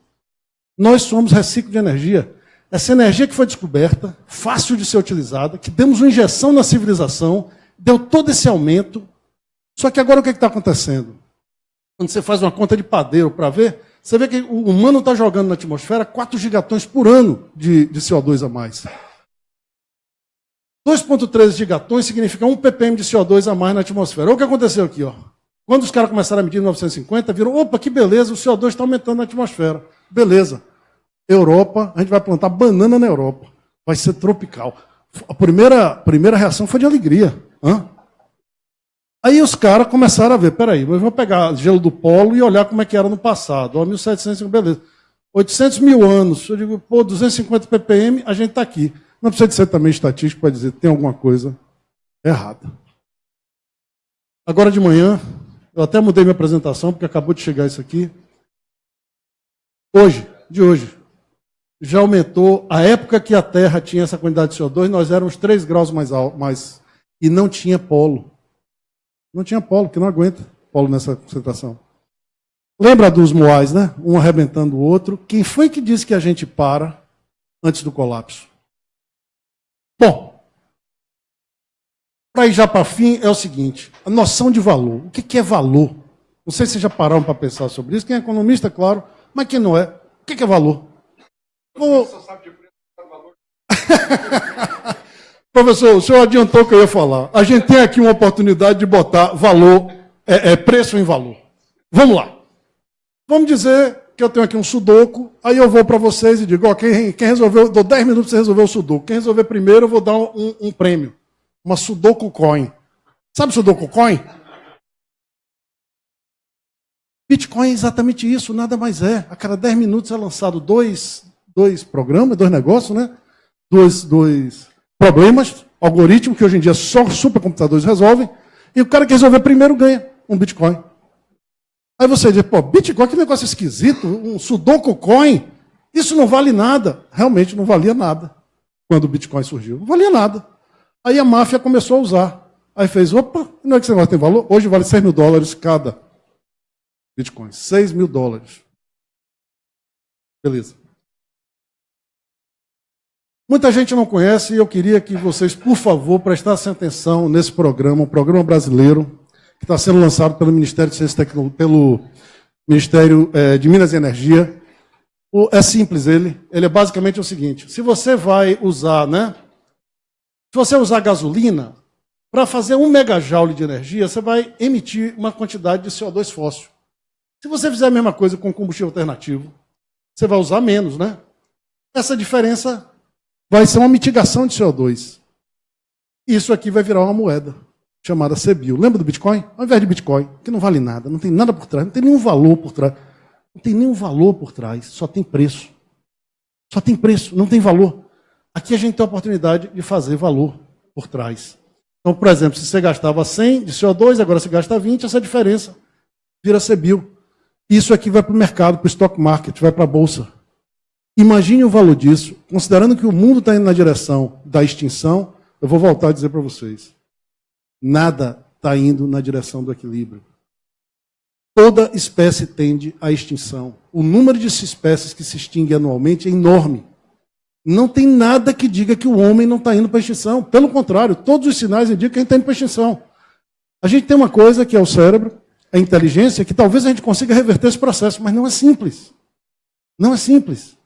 Nós somos reciclo de energia. Essa energia que foi descoberta, fácil de ser utilizada, que demos uma injeção na civilização, deu todo esse aumento. Só que agora o que é está acontecendo? Quando você faz uma conta de padeiro para ver, você vê que o humano está jogando na atmosfera 4 gigatons por ano de, de CO2 a mais. 2,13 gigatons significa 1 ppm de CO2 a mais na atmosfera. Olha o que aconteceu aqui. Ó. Quando os caras começaram a medir em 1950, viram, opa, que beleza, o CO2 está aumentando na atmosfera. Beleza. Europa, a gente vai plantar banana na Europa. Vai ser tropical. A primeira, primeira reação foi de alegria. Hã? Aí os caras começaram a ver, peraí, mas vou pegar gelo do polo e olhar como é que era no passado. Ó, 1700, beleza. 800 mil anos. Eu digo, pô, 250 ppm, a gente está aqui. Não precisa de ser também estatístico para dizer que tem alguma coisa errada. Agora de manhã, eu até mudei minha apresentação, porque acabou de chegar isso aqui. Hoje, de hoje, já aumentou. A época que a Terra tinha essa quantidade de CO2, nós éramos 3 graus mais alto, mais, e não tinha polo. Não tinha polo, que não aguenta polo nessa concentração. Lembra dos moais, né? Um arrebentando o outro. Quem foi que disse que a gente para antes do colapso? Bom, para ir já para fim, é o seguinte: a noção de valor. O que é valor? Não sei se já pararam para pensar sobre isso. Quem é economista, claro, mas quem não é? O que é valor? O... Professor, o senhor adiantou que eu ia falar. A gente tem aqui uma oportunidade de botar valor, é, é preço em valor. Vamos lá. Vamos dizer que eu tenho aqui um sudoku, aí eu vou para vocês e digo, ó, quem, quem resolveu, dou 10 minutos para você resolver o sudoku. Quem resolver primeiro, eu vou dar um, um prêmio. Uma sudoku coin. Sabe sudoku coin? Bitcoin é exatamente isso, nada mais é. A cada 10 minutos é lançado dois, dois programas, dois negócios, né? Dois, dois problemas, algoritmos que hoje em dia só supercomputadores resolvem, e o cara que resolver primeiro ganha um Bitcoin. Aí você diz, pô, Bitcoin, que negócio esquisito, um Sudoku Coin, isso não vale nada. Realmente não valia nada quando o Bitcoin surgiu. Não valia nada. Aí a máfia começou a usar. Aí fez, opa, não é que esse negócio tem valor? Hoje vale 6 mil dólares cada Bitcoin. 6 mil dólares. Beleza. Muita gente não conhece e eu queria que vocês, por favor, prestassem atenção nesse programa, um programa brasileiro, que está sendo lançado pelo Ministério de Ciência e Tecnologia, pelo Ministério é, de Minas e Energia. O, é simples ele. Ele é basicamente o seguinte: se você vai usar, né? Se você usar gasolina, para fazer um megajoule de energia, você vai emitir uma quantidade de CO2 fóssil. Se você fizer a mesma coisa com combustível alternativo, você vai usar menos, né? Essa diferença vai ser uma mitigação de CO2. Isso aqui vai virar uma moeda chamada CBIL. Lembra do Bitcoin? Ao invés de Bitcoin, que não vale nada, não tem nada por trás, não tem nenhum valor por trás. Não tem nenhum valor por trás, só tem preço. Só tem preço, não tem valor. Aqui a gente tem a oportunidade de fazer valor por trás. Então, por exemplo, se você gastava 100 de CO2, agora você gasta 20, essa diferença vira CBIL. Isso aqui vai para o mercado, para o stock market, vai para a bolsa. Imagine o valor disso, considerando que o mundo está indo na direção da extinção, eu vou voltar a dizer para vocês nada está indo na direção do equilíbrio. Toda espécie tende à extinção. O número de espécies que se extingue anualmente é enorme. Não tem nada que diga que o homem não está indo para a extinção. Pelo contrário, todos os sinais indicam que a gente está indo para a extinção. A gente tem uma coisa que é o cérebro, a inteligência que talvez a gente consiga reverter esse processo, mas não é simples. Não é simples.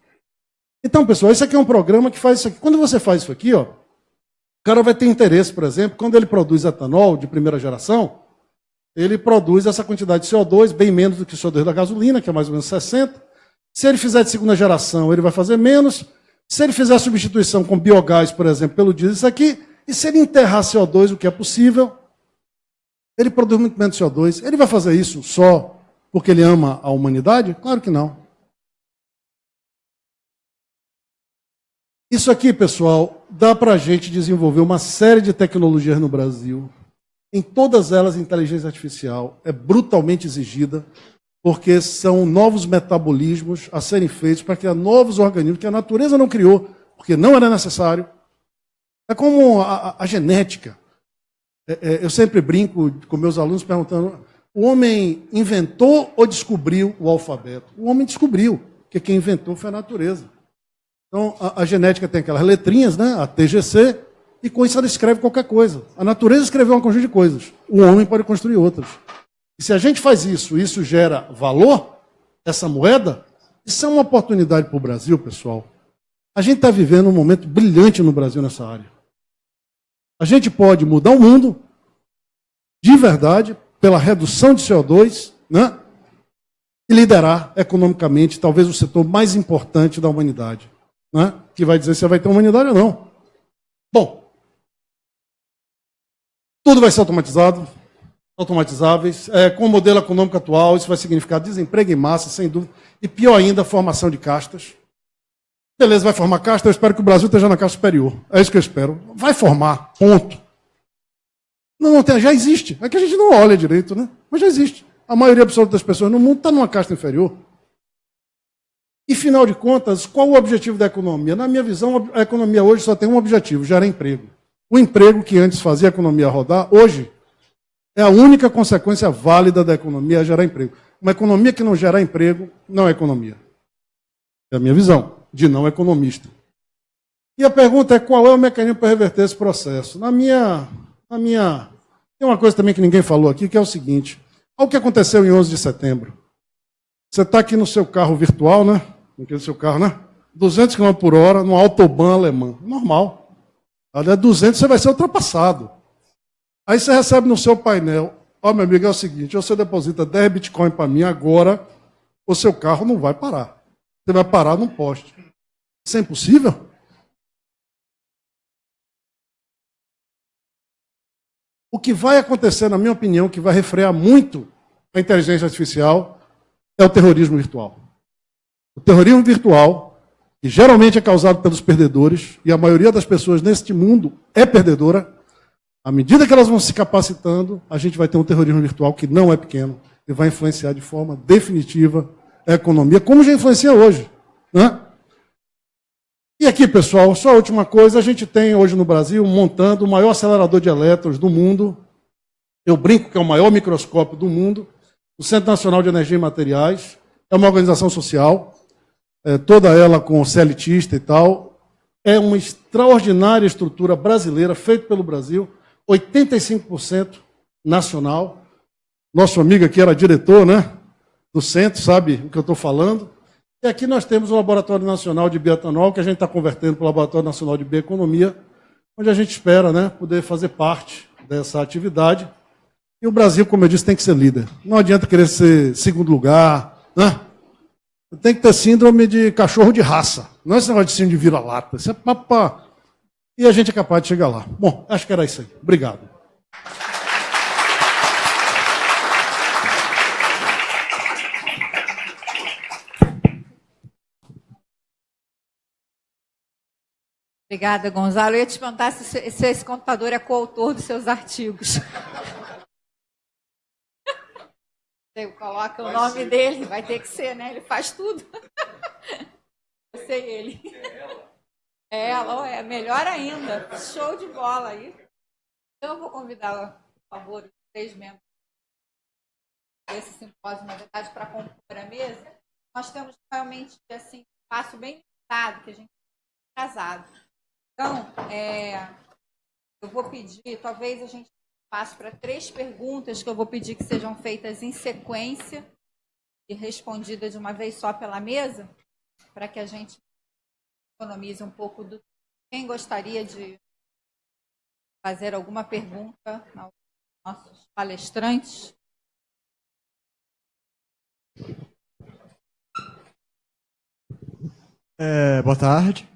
Então, pessoal, esse aqui é um programa que faz isso aqui. Quando você faz isso aqui, ó, cara vai ter interesse, por exemplo, quando ele produz etanol de primeira geração, ele produz essa quantidade de CO2, bem menos do que o CO2 da gasolina, que é mais ou menos 60. Se ele fizer de segunda geração, ele vai fazer menos. Se ele fizer a substituição com biogás, por exemplo, pelo diesel, isso aqui, e se ele enterrar CO2, o que é possível, ele produz muito menos CO2. Ele vai fazer isso só porque ele ama a humanidade? Claro que não. Isso aqui, pessoal, dá para a gente desenvolver uma série de tecnologias no Brasil. Em todas elas, a inteligência artificial é brutalmente exigida, porque são novos metabolismos a serem feitos para criar novos organismos que a natureza não criou, porque não era necessário. É como a, a, a genética. É, é, eu sempre brinco com meus alunos perguntando: o homem inventou ou descobriu o alfabeto? O homem descobriu, porque quem inventou foi a natureza. Então, a, a genética tem aquelas letrinhas, né? a TGC, e com isso ela escreve qualquer coisa. A natureza escreveu um conjunto de coisas. O homem pode construir outras. E se a gente faz isso, isso gera valor, essa moeda, isso é uma oportunidade para o Brasil, pessoal. A gente está vivendo um momento brilhante no Brasil nessa área. A gente pode mudar o mundo de verdade pela redução de CO2, né? E liderar economicamente talvez o setor mais importante da humanidade, né? Que vai dizer se vai ter humanidade ou não. Bom, tudo vai ser automatizado, automatizáveis. É, com o modelo econômico atual, isso vai significar desemprego em massa, sem dúvida. E pior ainda, formação de castas. Beleza, vai formar casta, eu espero que o Brasil esteja na casta superior. É isso que eu espero. Vai formar, ponto. Não, não tem, já existe. É que a gente não olha direito, né? Mas já existe. A maioria absoluta das pessoas no mundo está numa casta inferior. E, final de contas, qual o objetivo da economia? Na minha visão, a economia hoje só tem um objetivo: gerar emprego. O emprego que antes fazia a economia rodar, hoje, é a única consequência válida da economia gerar emprego. Uma economia que não gera emprego não é economia. É a minha visão de não economista. E a pergunta é qual é o mecanismo para reverter esse processo? Na minha, na minha. Tem uma coisa também que ninguém falou aqui, que é o seguinte: olha o que aconteceu em 11 de setembro. Você está aqui no seu carro virtual, né? No seu carro, né? 200 km por hora, no autobahn alemão. Normal. Olha, 200 você vai ser ultrapassado. Aí você recebe no seu painel: ó, oh, meu amigo, é o seguinte: você deposita 10 bitcoins para mim agora, o seu carro não vai parar. Você vai parar num poste. Isso é impossível? O que vai acontecer, na minha opinião, que vai refrear muito a inteligência artificial é o terrorismo virtual. O terrorismo virtual, que geralmente é causado pelos perdedores, e a maioria das pessoas neste mundo é perdedora, à medida que elas vão se capacitando, a gente vai ter um terrorismo virtual que não é pequeno e vai influenciar de forma definitiva a economia, como já influencia hoje. Né? E aqui, pessoal, só a última coisa, a gente tem hoje no Brasil montando o maior acelerador de elétrons do mundo. Eu brinco que é o maior microscópio do mundo, o Centro Nacional de Energia e Materiais. É uma organização social, é, toda ela com celitista e tal. É uma extraordinária estrutura brasileira, feita pelo Brasil, 85% nacional. Nosso amigo aqui era diretor né, do centro, sabe o que eu estou falando. E aqui nós temos o Laboratório Nacional de Bioetanol, que a gente está convertendo para o Laboratório Nacional de Bioeconomia, onde a gente espera né, poder fazer parte dessa atividade. E o Brasil, como eu disse, tem que ser líder. Não adianta querer ser segundo lugar. Né? Tem que ter síndrome de cachorro de raça. Não é esse negócio de síndrome de vira-lata. Isso é papá. E a gente é capaz de chegar lá. Bom, acho que era isso aí. Obrigado. Obrigada, Gonzalo. Eu ia te perguntar se, se esse computador é coautor dos seus artigos. Você coloca o nome ser. dele, vai ter que ser, né? Ele faz tudo. Eu sei ele. É ela, é melhor ainda. Show de bola aí. Então eu vou convidar, por favor, os três membros desse simpósio, na verdade, para compor a mesa. Nós temos realmente assim, um espaço bem limitado, que a gente está casado. Então, é, eu vou pedir, talvez a gente espaço para três perguntas que eu vou pedir que sejam feitas em sequência e respondidas de uma vez só pela mesa, para que a gente economize um pouco do. Quem gostaria de fazer alguma pergunta aos nossos palestrantes? É, boa tarde.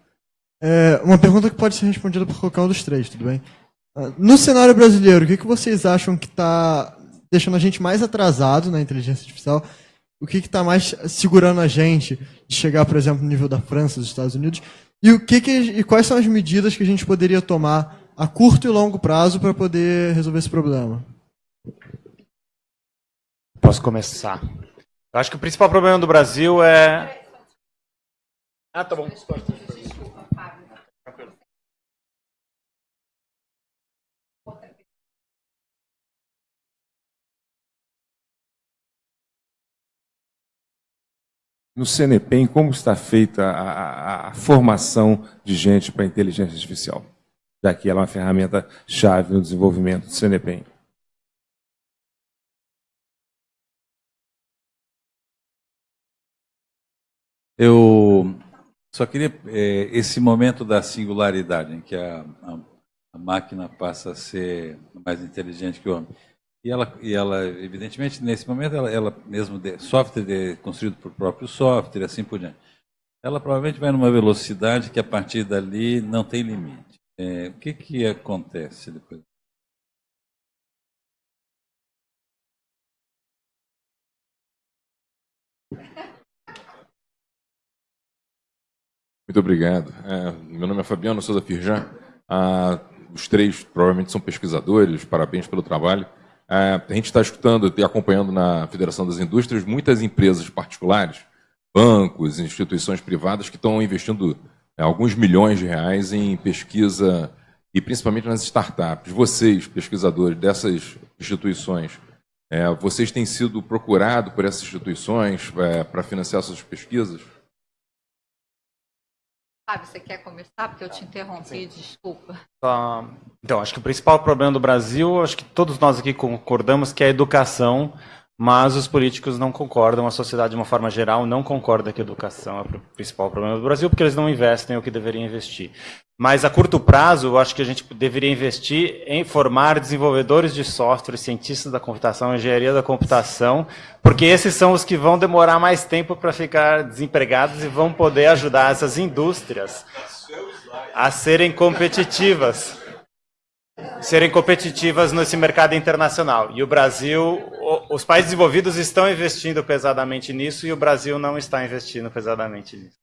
É, uma pergunta que pode ser respondida por qualquer um dos três, tudo bem? No cenário brasileiro, o que, que vocês acham que está deixando a gente mais atrasado na inteligência artificial? O que está mais segurando a gente de chegar, por exemplo, no nível da França, dos Estados Unidos? E, o que, que e quais são as medidas que a gente poderia tomar a curto e longo prazo para poder resolver esse problema? Posso começar. Eu acho que o principal problema do Brasil é. Ah, tá bom. No CNPEM, como está feita a, a, a formação de gente para inteligência artificial, já que ela é uma ferramenta-chave no desenvolvimento do CNPEM. Eu só queria é, esse momento da singularidade em que a, a, a, máquina passa a ser mais inteligente que o homem. E ela, e ela evidentemente, nesse momento, ela, ela mesmo de, software de, construído por próprio software, assim por diante. Ela provavelmente vai numa velocidade que a partir dali não tem limite. É, o que, que acontece depois? Muito obrigado. É, meu nome é Fabiano Souza Firjan. Ah, os três provavelmente são pesquisadores, parabéns pelo trabalho. É, a gente está escutando e acompanhando na Federação das Indústrias muitas empresas particulares, bancos, instituições privadas que estão investindo é, alguns milhões de reais em pesquisa e principalmente nas startups. Vocês, pesquisadores dessas instituições, é, vocês têm sido procurados por essas instituições para financiar suas pesquisas? Fábio, você quer começar? Porque eu te interrompi, Sim. desculpa. então, acho que o principal problema do Brasil, acho que todos nós aqui concordamos que é a educação, mas os políticos não concordam, a sociedade de uma forma geral não concorda que a educação é o principal problema do Brasil, porque eles não investem o que deveriam investir. Mas a curto prazo, eu acho que a gente deveria investir em formar desenvolvedores de software, cientistas da computação, engenharia da computação, porque esses são os que vão demorar mais tempo para ficar desempregados e vão poder ajudar essas indústrias a serem competitivas. Serem competitivas nesse mercado internacional. E o Brasil, os países desenvolvidos estão investindo pesadamente nisso e o Brasil não está investindo pesadamente nisso.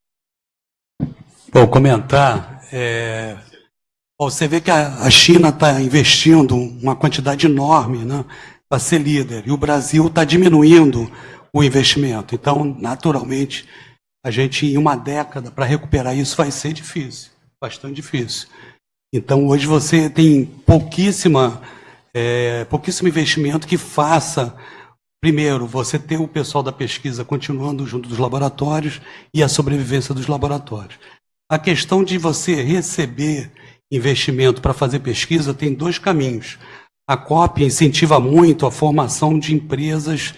Vou comentar. É... você vê que a China está investindo uma quantidade enorme né, para ser líder, e o Brasil está diminuindo o investimento. Então, naturalmente, a gente, em uma década, para recuperar isso, vai ser difícil, bastante difícil. Então, hoje você tem pouquíssima, é, pouquíssimo investimento que faça Primeiro, você ter o pessoal da pesquisa continuando junto dos laboratórios e a sobrevivência dos laboratórios. A questão de você receber investimento para fazer pesquisa tem dois caminhos. A COP incentiva muito a formação de empresas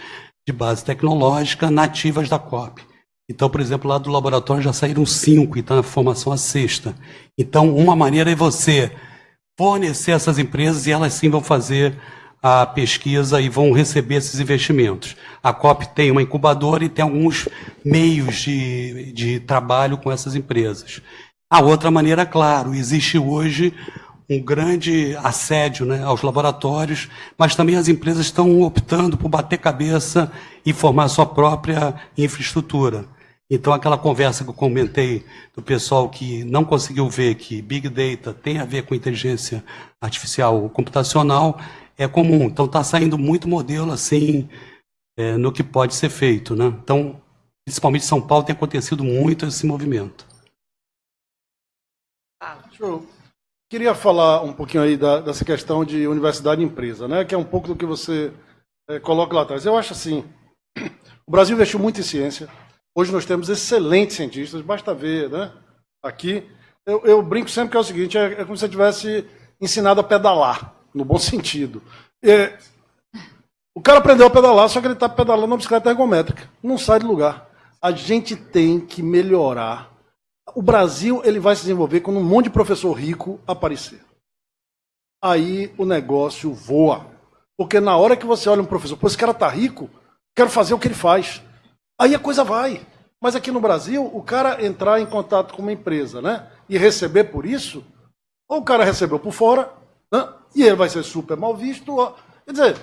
de base tecnológica nativas da COP. Então, por exemplo, lá do laboratório já saíram cinco e está na formação a sexta. Então, uma maneira é você fornecer essas empresas e elas sim vão fazer a pesquisa e vão receber esses investimentos. A COP tem uma incubadora e tem alguns meios de, de trabalho com essas empresas. A outra maneira, claro, existe hoje um grande assédio né, aos laboratórios, mas também as empresas estão optando por bater cabeça e formar sua própria infraestrutura. Então, aquela conversa que eu comentei do pessoal que não conseguiu ver que Big Data tem a ver com inteligência artificial computacional, é comum. Então está saindo muito modelo assim é, no que pode ser feito. Né? Então, principalmente em São Paulo, tem acontecido muito esse movimento. Eu queria falar um pouquinho aí da, dessa questão de universidade e empresa, né? que é um pouco do que você é, coloca lá atrás. Eu acho assim, o Brasil investiu muito em ciência, hoje nós temos excelentes cientistas, basta ver né? aqui. Eu, eu brinco sempre que é o seguinte, é, é como se você tivesse ensinado a pedalar. No bom sentido. É, o cara aprendeu a pedalar, só que ele está pedalando uma bicicleta ergométrica. Não sai do lugar. A gente tem que melhorar. O Brasil ele vai se desenvolver quando um monte de professor rico aparecer. Aí o negócio voa. Porque na hora que você olha um professor, pô, esse cara tá rico, quero fazer o que ele faz. Aí a coisa vai. Mas aqui no Brasil, o cara entrar em contato com uma empresa né, e receber por isso, ou o cara recebeu por fora, né, e ele vai ser super mal visto. Quer dizer,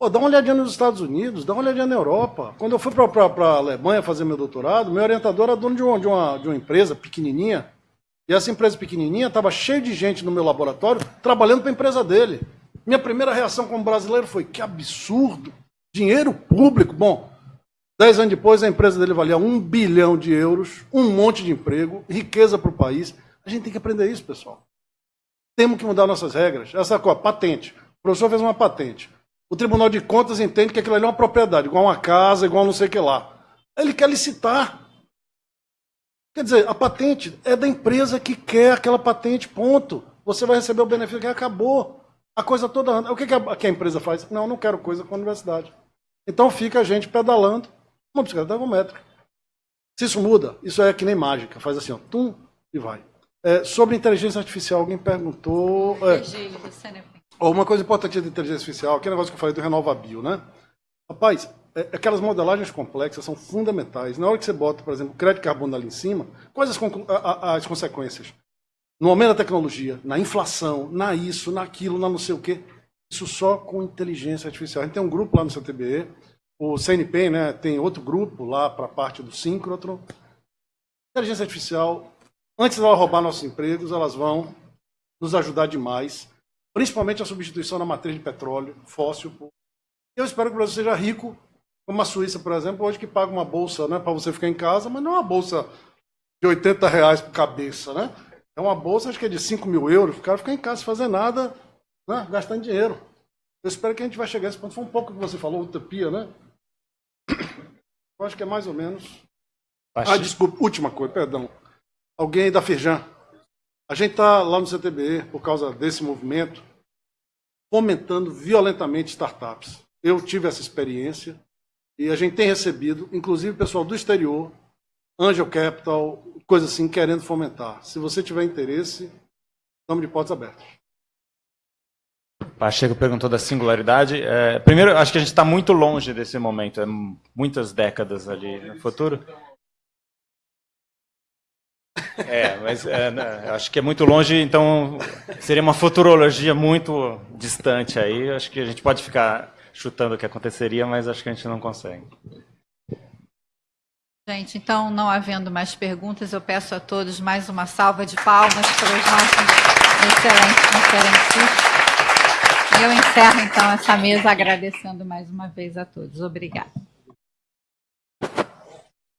Pô, dá uma olhadinha nos Estados Unidos, dá uma olhadinha na Europa. Quando eu fui para a Alemanha fazer meu doutorado, meu orientador era dono de uma, de uma, de uma empresa pequenininha. E essa empresa pequenininha estava cheia de gente no meu laboratório trabalhando para a empresa dele. Minha primeira reação como brasileiro foi: que absurdo! Dinheiro público. Bom, dez anos depois a empresa dele valia um bilhão de euros, um monte de emprego, riqueza para o país. A gente tem que aprender isso, pessoal. Temos que mudar nossas regras. Essa coisa, patente. O professor fez uma patente. O Tribunal de Contas entende que aquilo ali é uma propriedade, igual uma casa, igual não sei o que lá. Ele quer licitar. Quer dizer, a patente é da empresa que quer aquela patente, ponto. Você vai receber o benefício que acabou. A coisa toda. O que, a, que a empresa faz? Não, não quero coisa com a universidade. Então fica a gente pedalando uma bicicleta ergométrica. Se isso muda, isso é que nem mágica. Faz assim, ó, tum, e vai. É, sobre inteligência artificial, alguém perguntou. É, uma coisa importante da inteligência artificial, aquele negócio que eu falei do RenovaBio, né? Rapaz, é, aquelas modelagens complexas são fundamentais. Na hora que você bota, por exemplo, crédito de carbono ali em cima, quais as, as consequências? No aumento da tecnologia, na inflação, na isso, naquilo, na não sei o quê. Isso só com inteligência artificial. A gente tem um grupo lá no CTBE, o CNP, né, tem outro grupo lá para a parte do síncrotron. Inteligência artificial, antes de roubar nossos empregos, elas vão nos ajudar demais principalmente a substituição da matriz de petróleo fóssil. Eu espero que o Brasil seja rico, como a Suíça, por exemplo, hoje que paga uma bolsa né, para você ficar em casa, mas não é uma bolsa de 80 reais por cabeça, né? É uma bolsa, acho que é de 5 mil euros, o cara ficar em casa sem fazer nada, né, gastando dinheiro. Eu espero que a gente vai chegar a esse ponto. Foi um pouco que você falou, utopia, né? Eu acho que é mais ou menos. Ah, desculpa, última coisa, perdão. Alguém da Firjan. A gente está lá no CTBE, por causa desse movimento, fomentando violentamente startups. Eu tive essa experiência e a gente tem recebido, inclusive pessoal do exterior, Angel Capital, coisa assim, querendo fomentar. Se você tiver interesse, estamos de portas abertas. Pacheco perguntou da singularidade. É, primeiro, acho que a gente está muito longe desse momento, é muitas décadas ali no futuro. É, mas é, né, acho que é muito longe, então seria uma futurologia muito distante aí. Acho que a gente pode ficar chutando o que aconteceria, mas acho que a gente não consegue. Gente, então, não havendo mais perguntas, eu peço a todos mais uma salva de palmas para os nossos excelentes conferencistas. Eu encerro, então, essa mesa agradecendo mais uma vez a todos. Obrigada.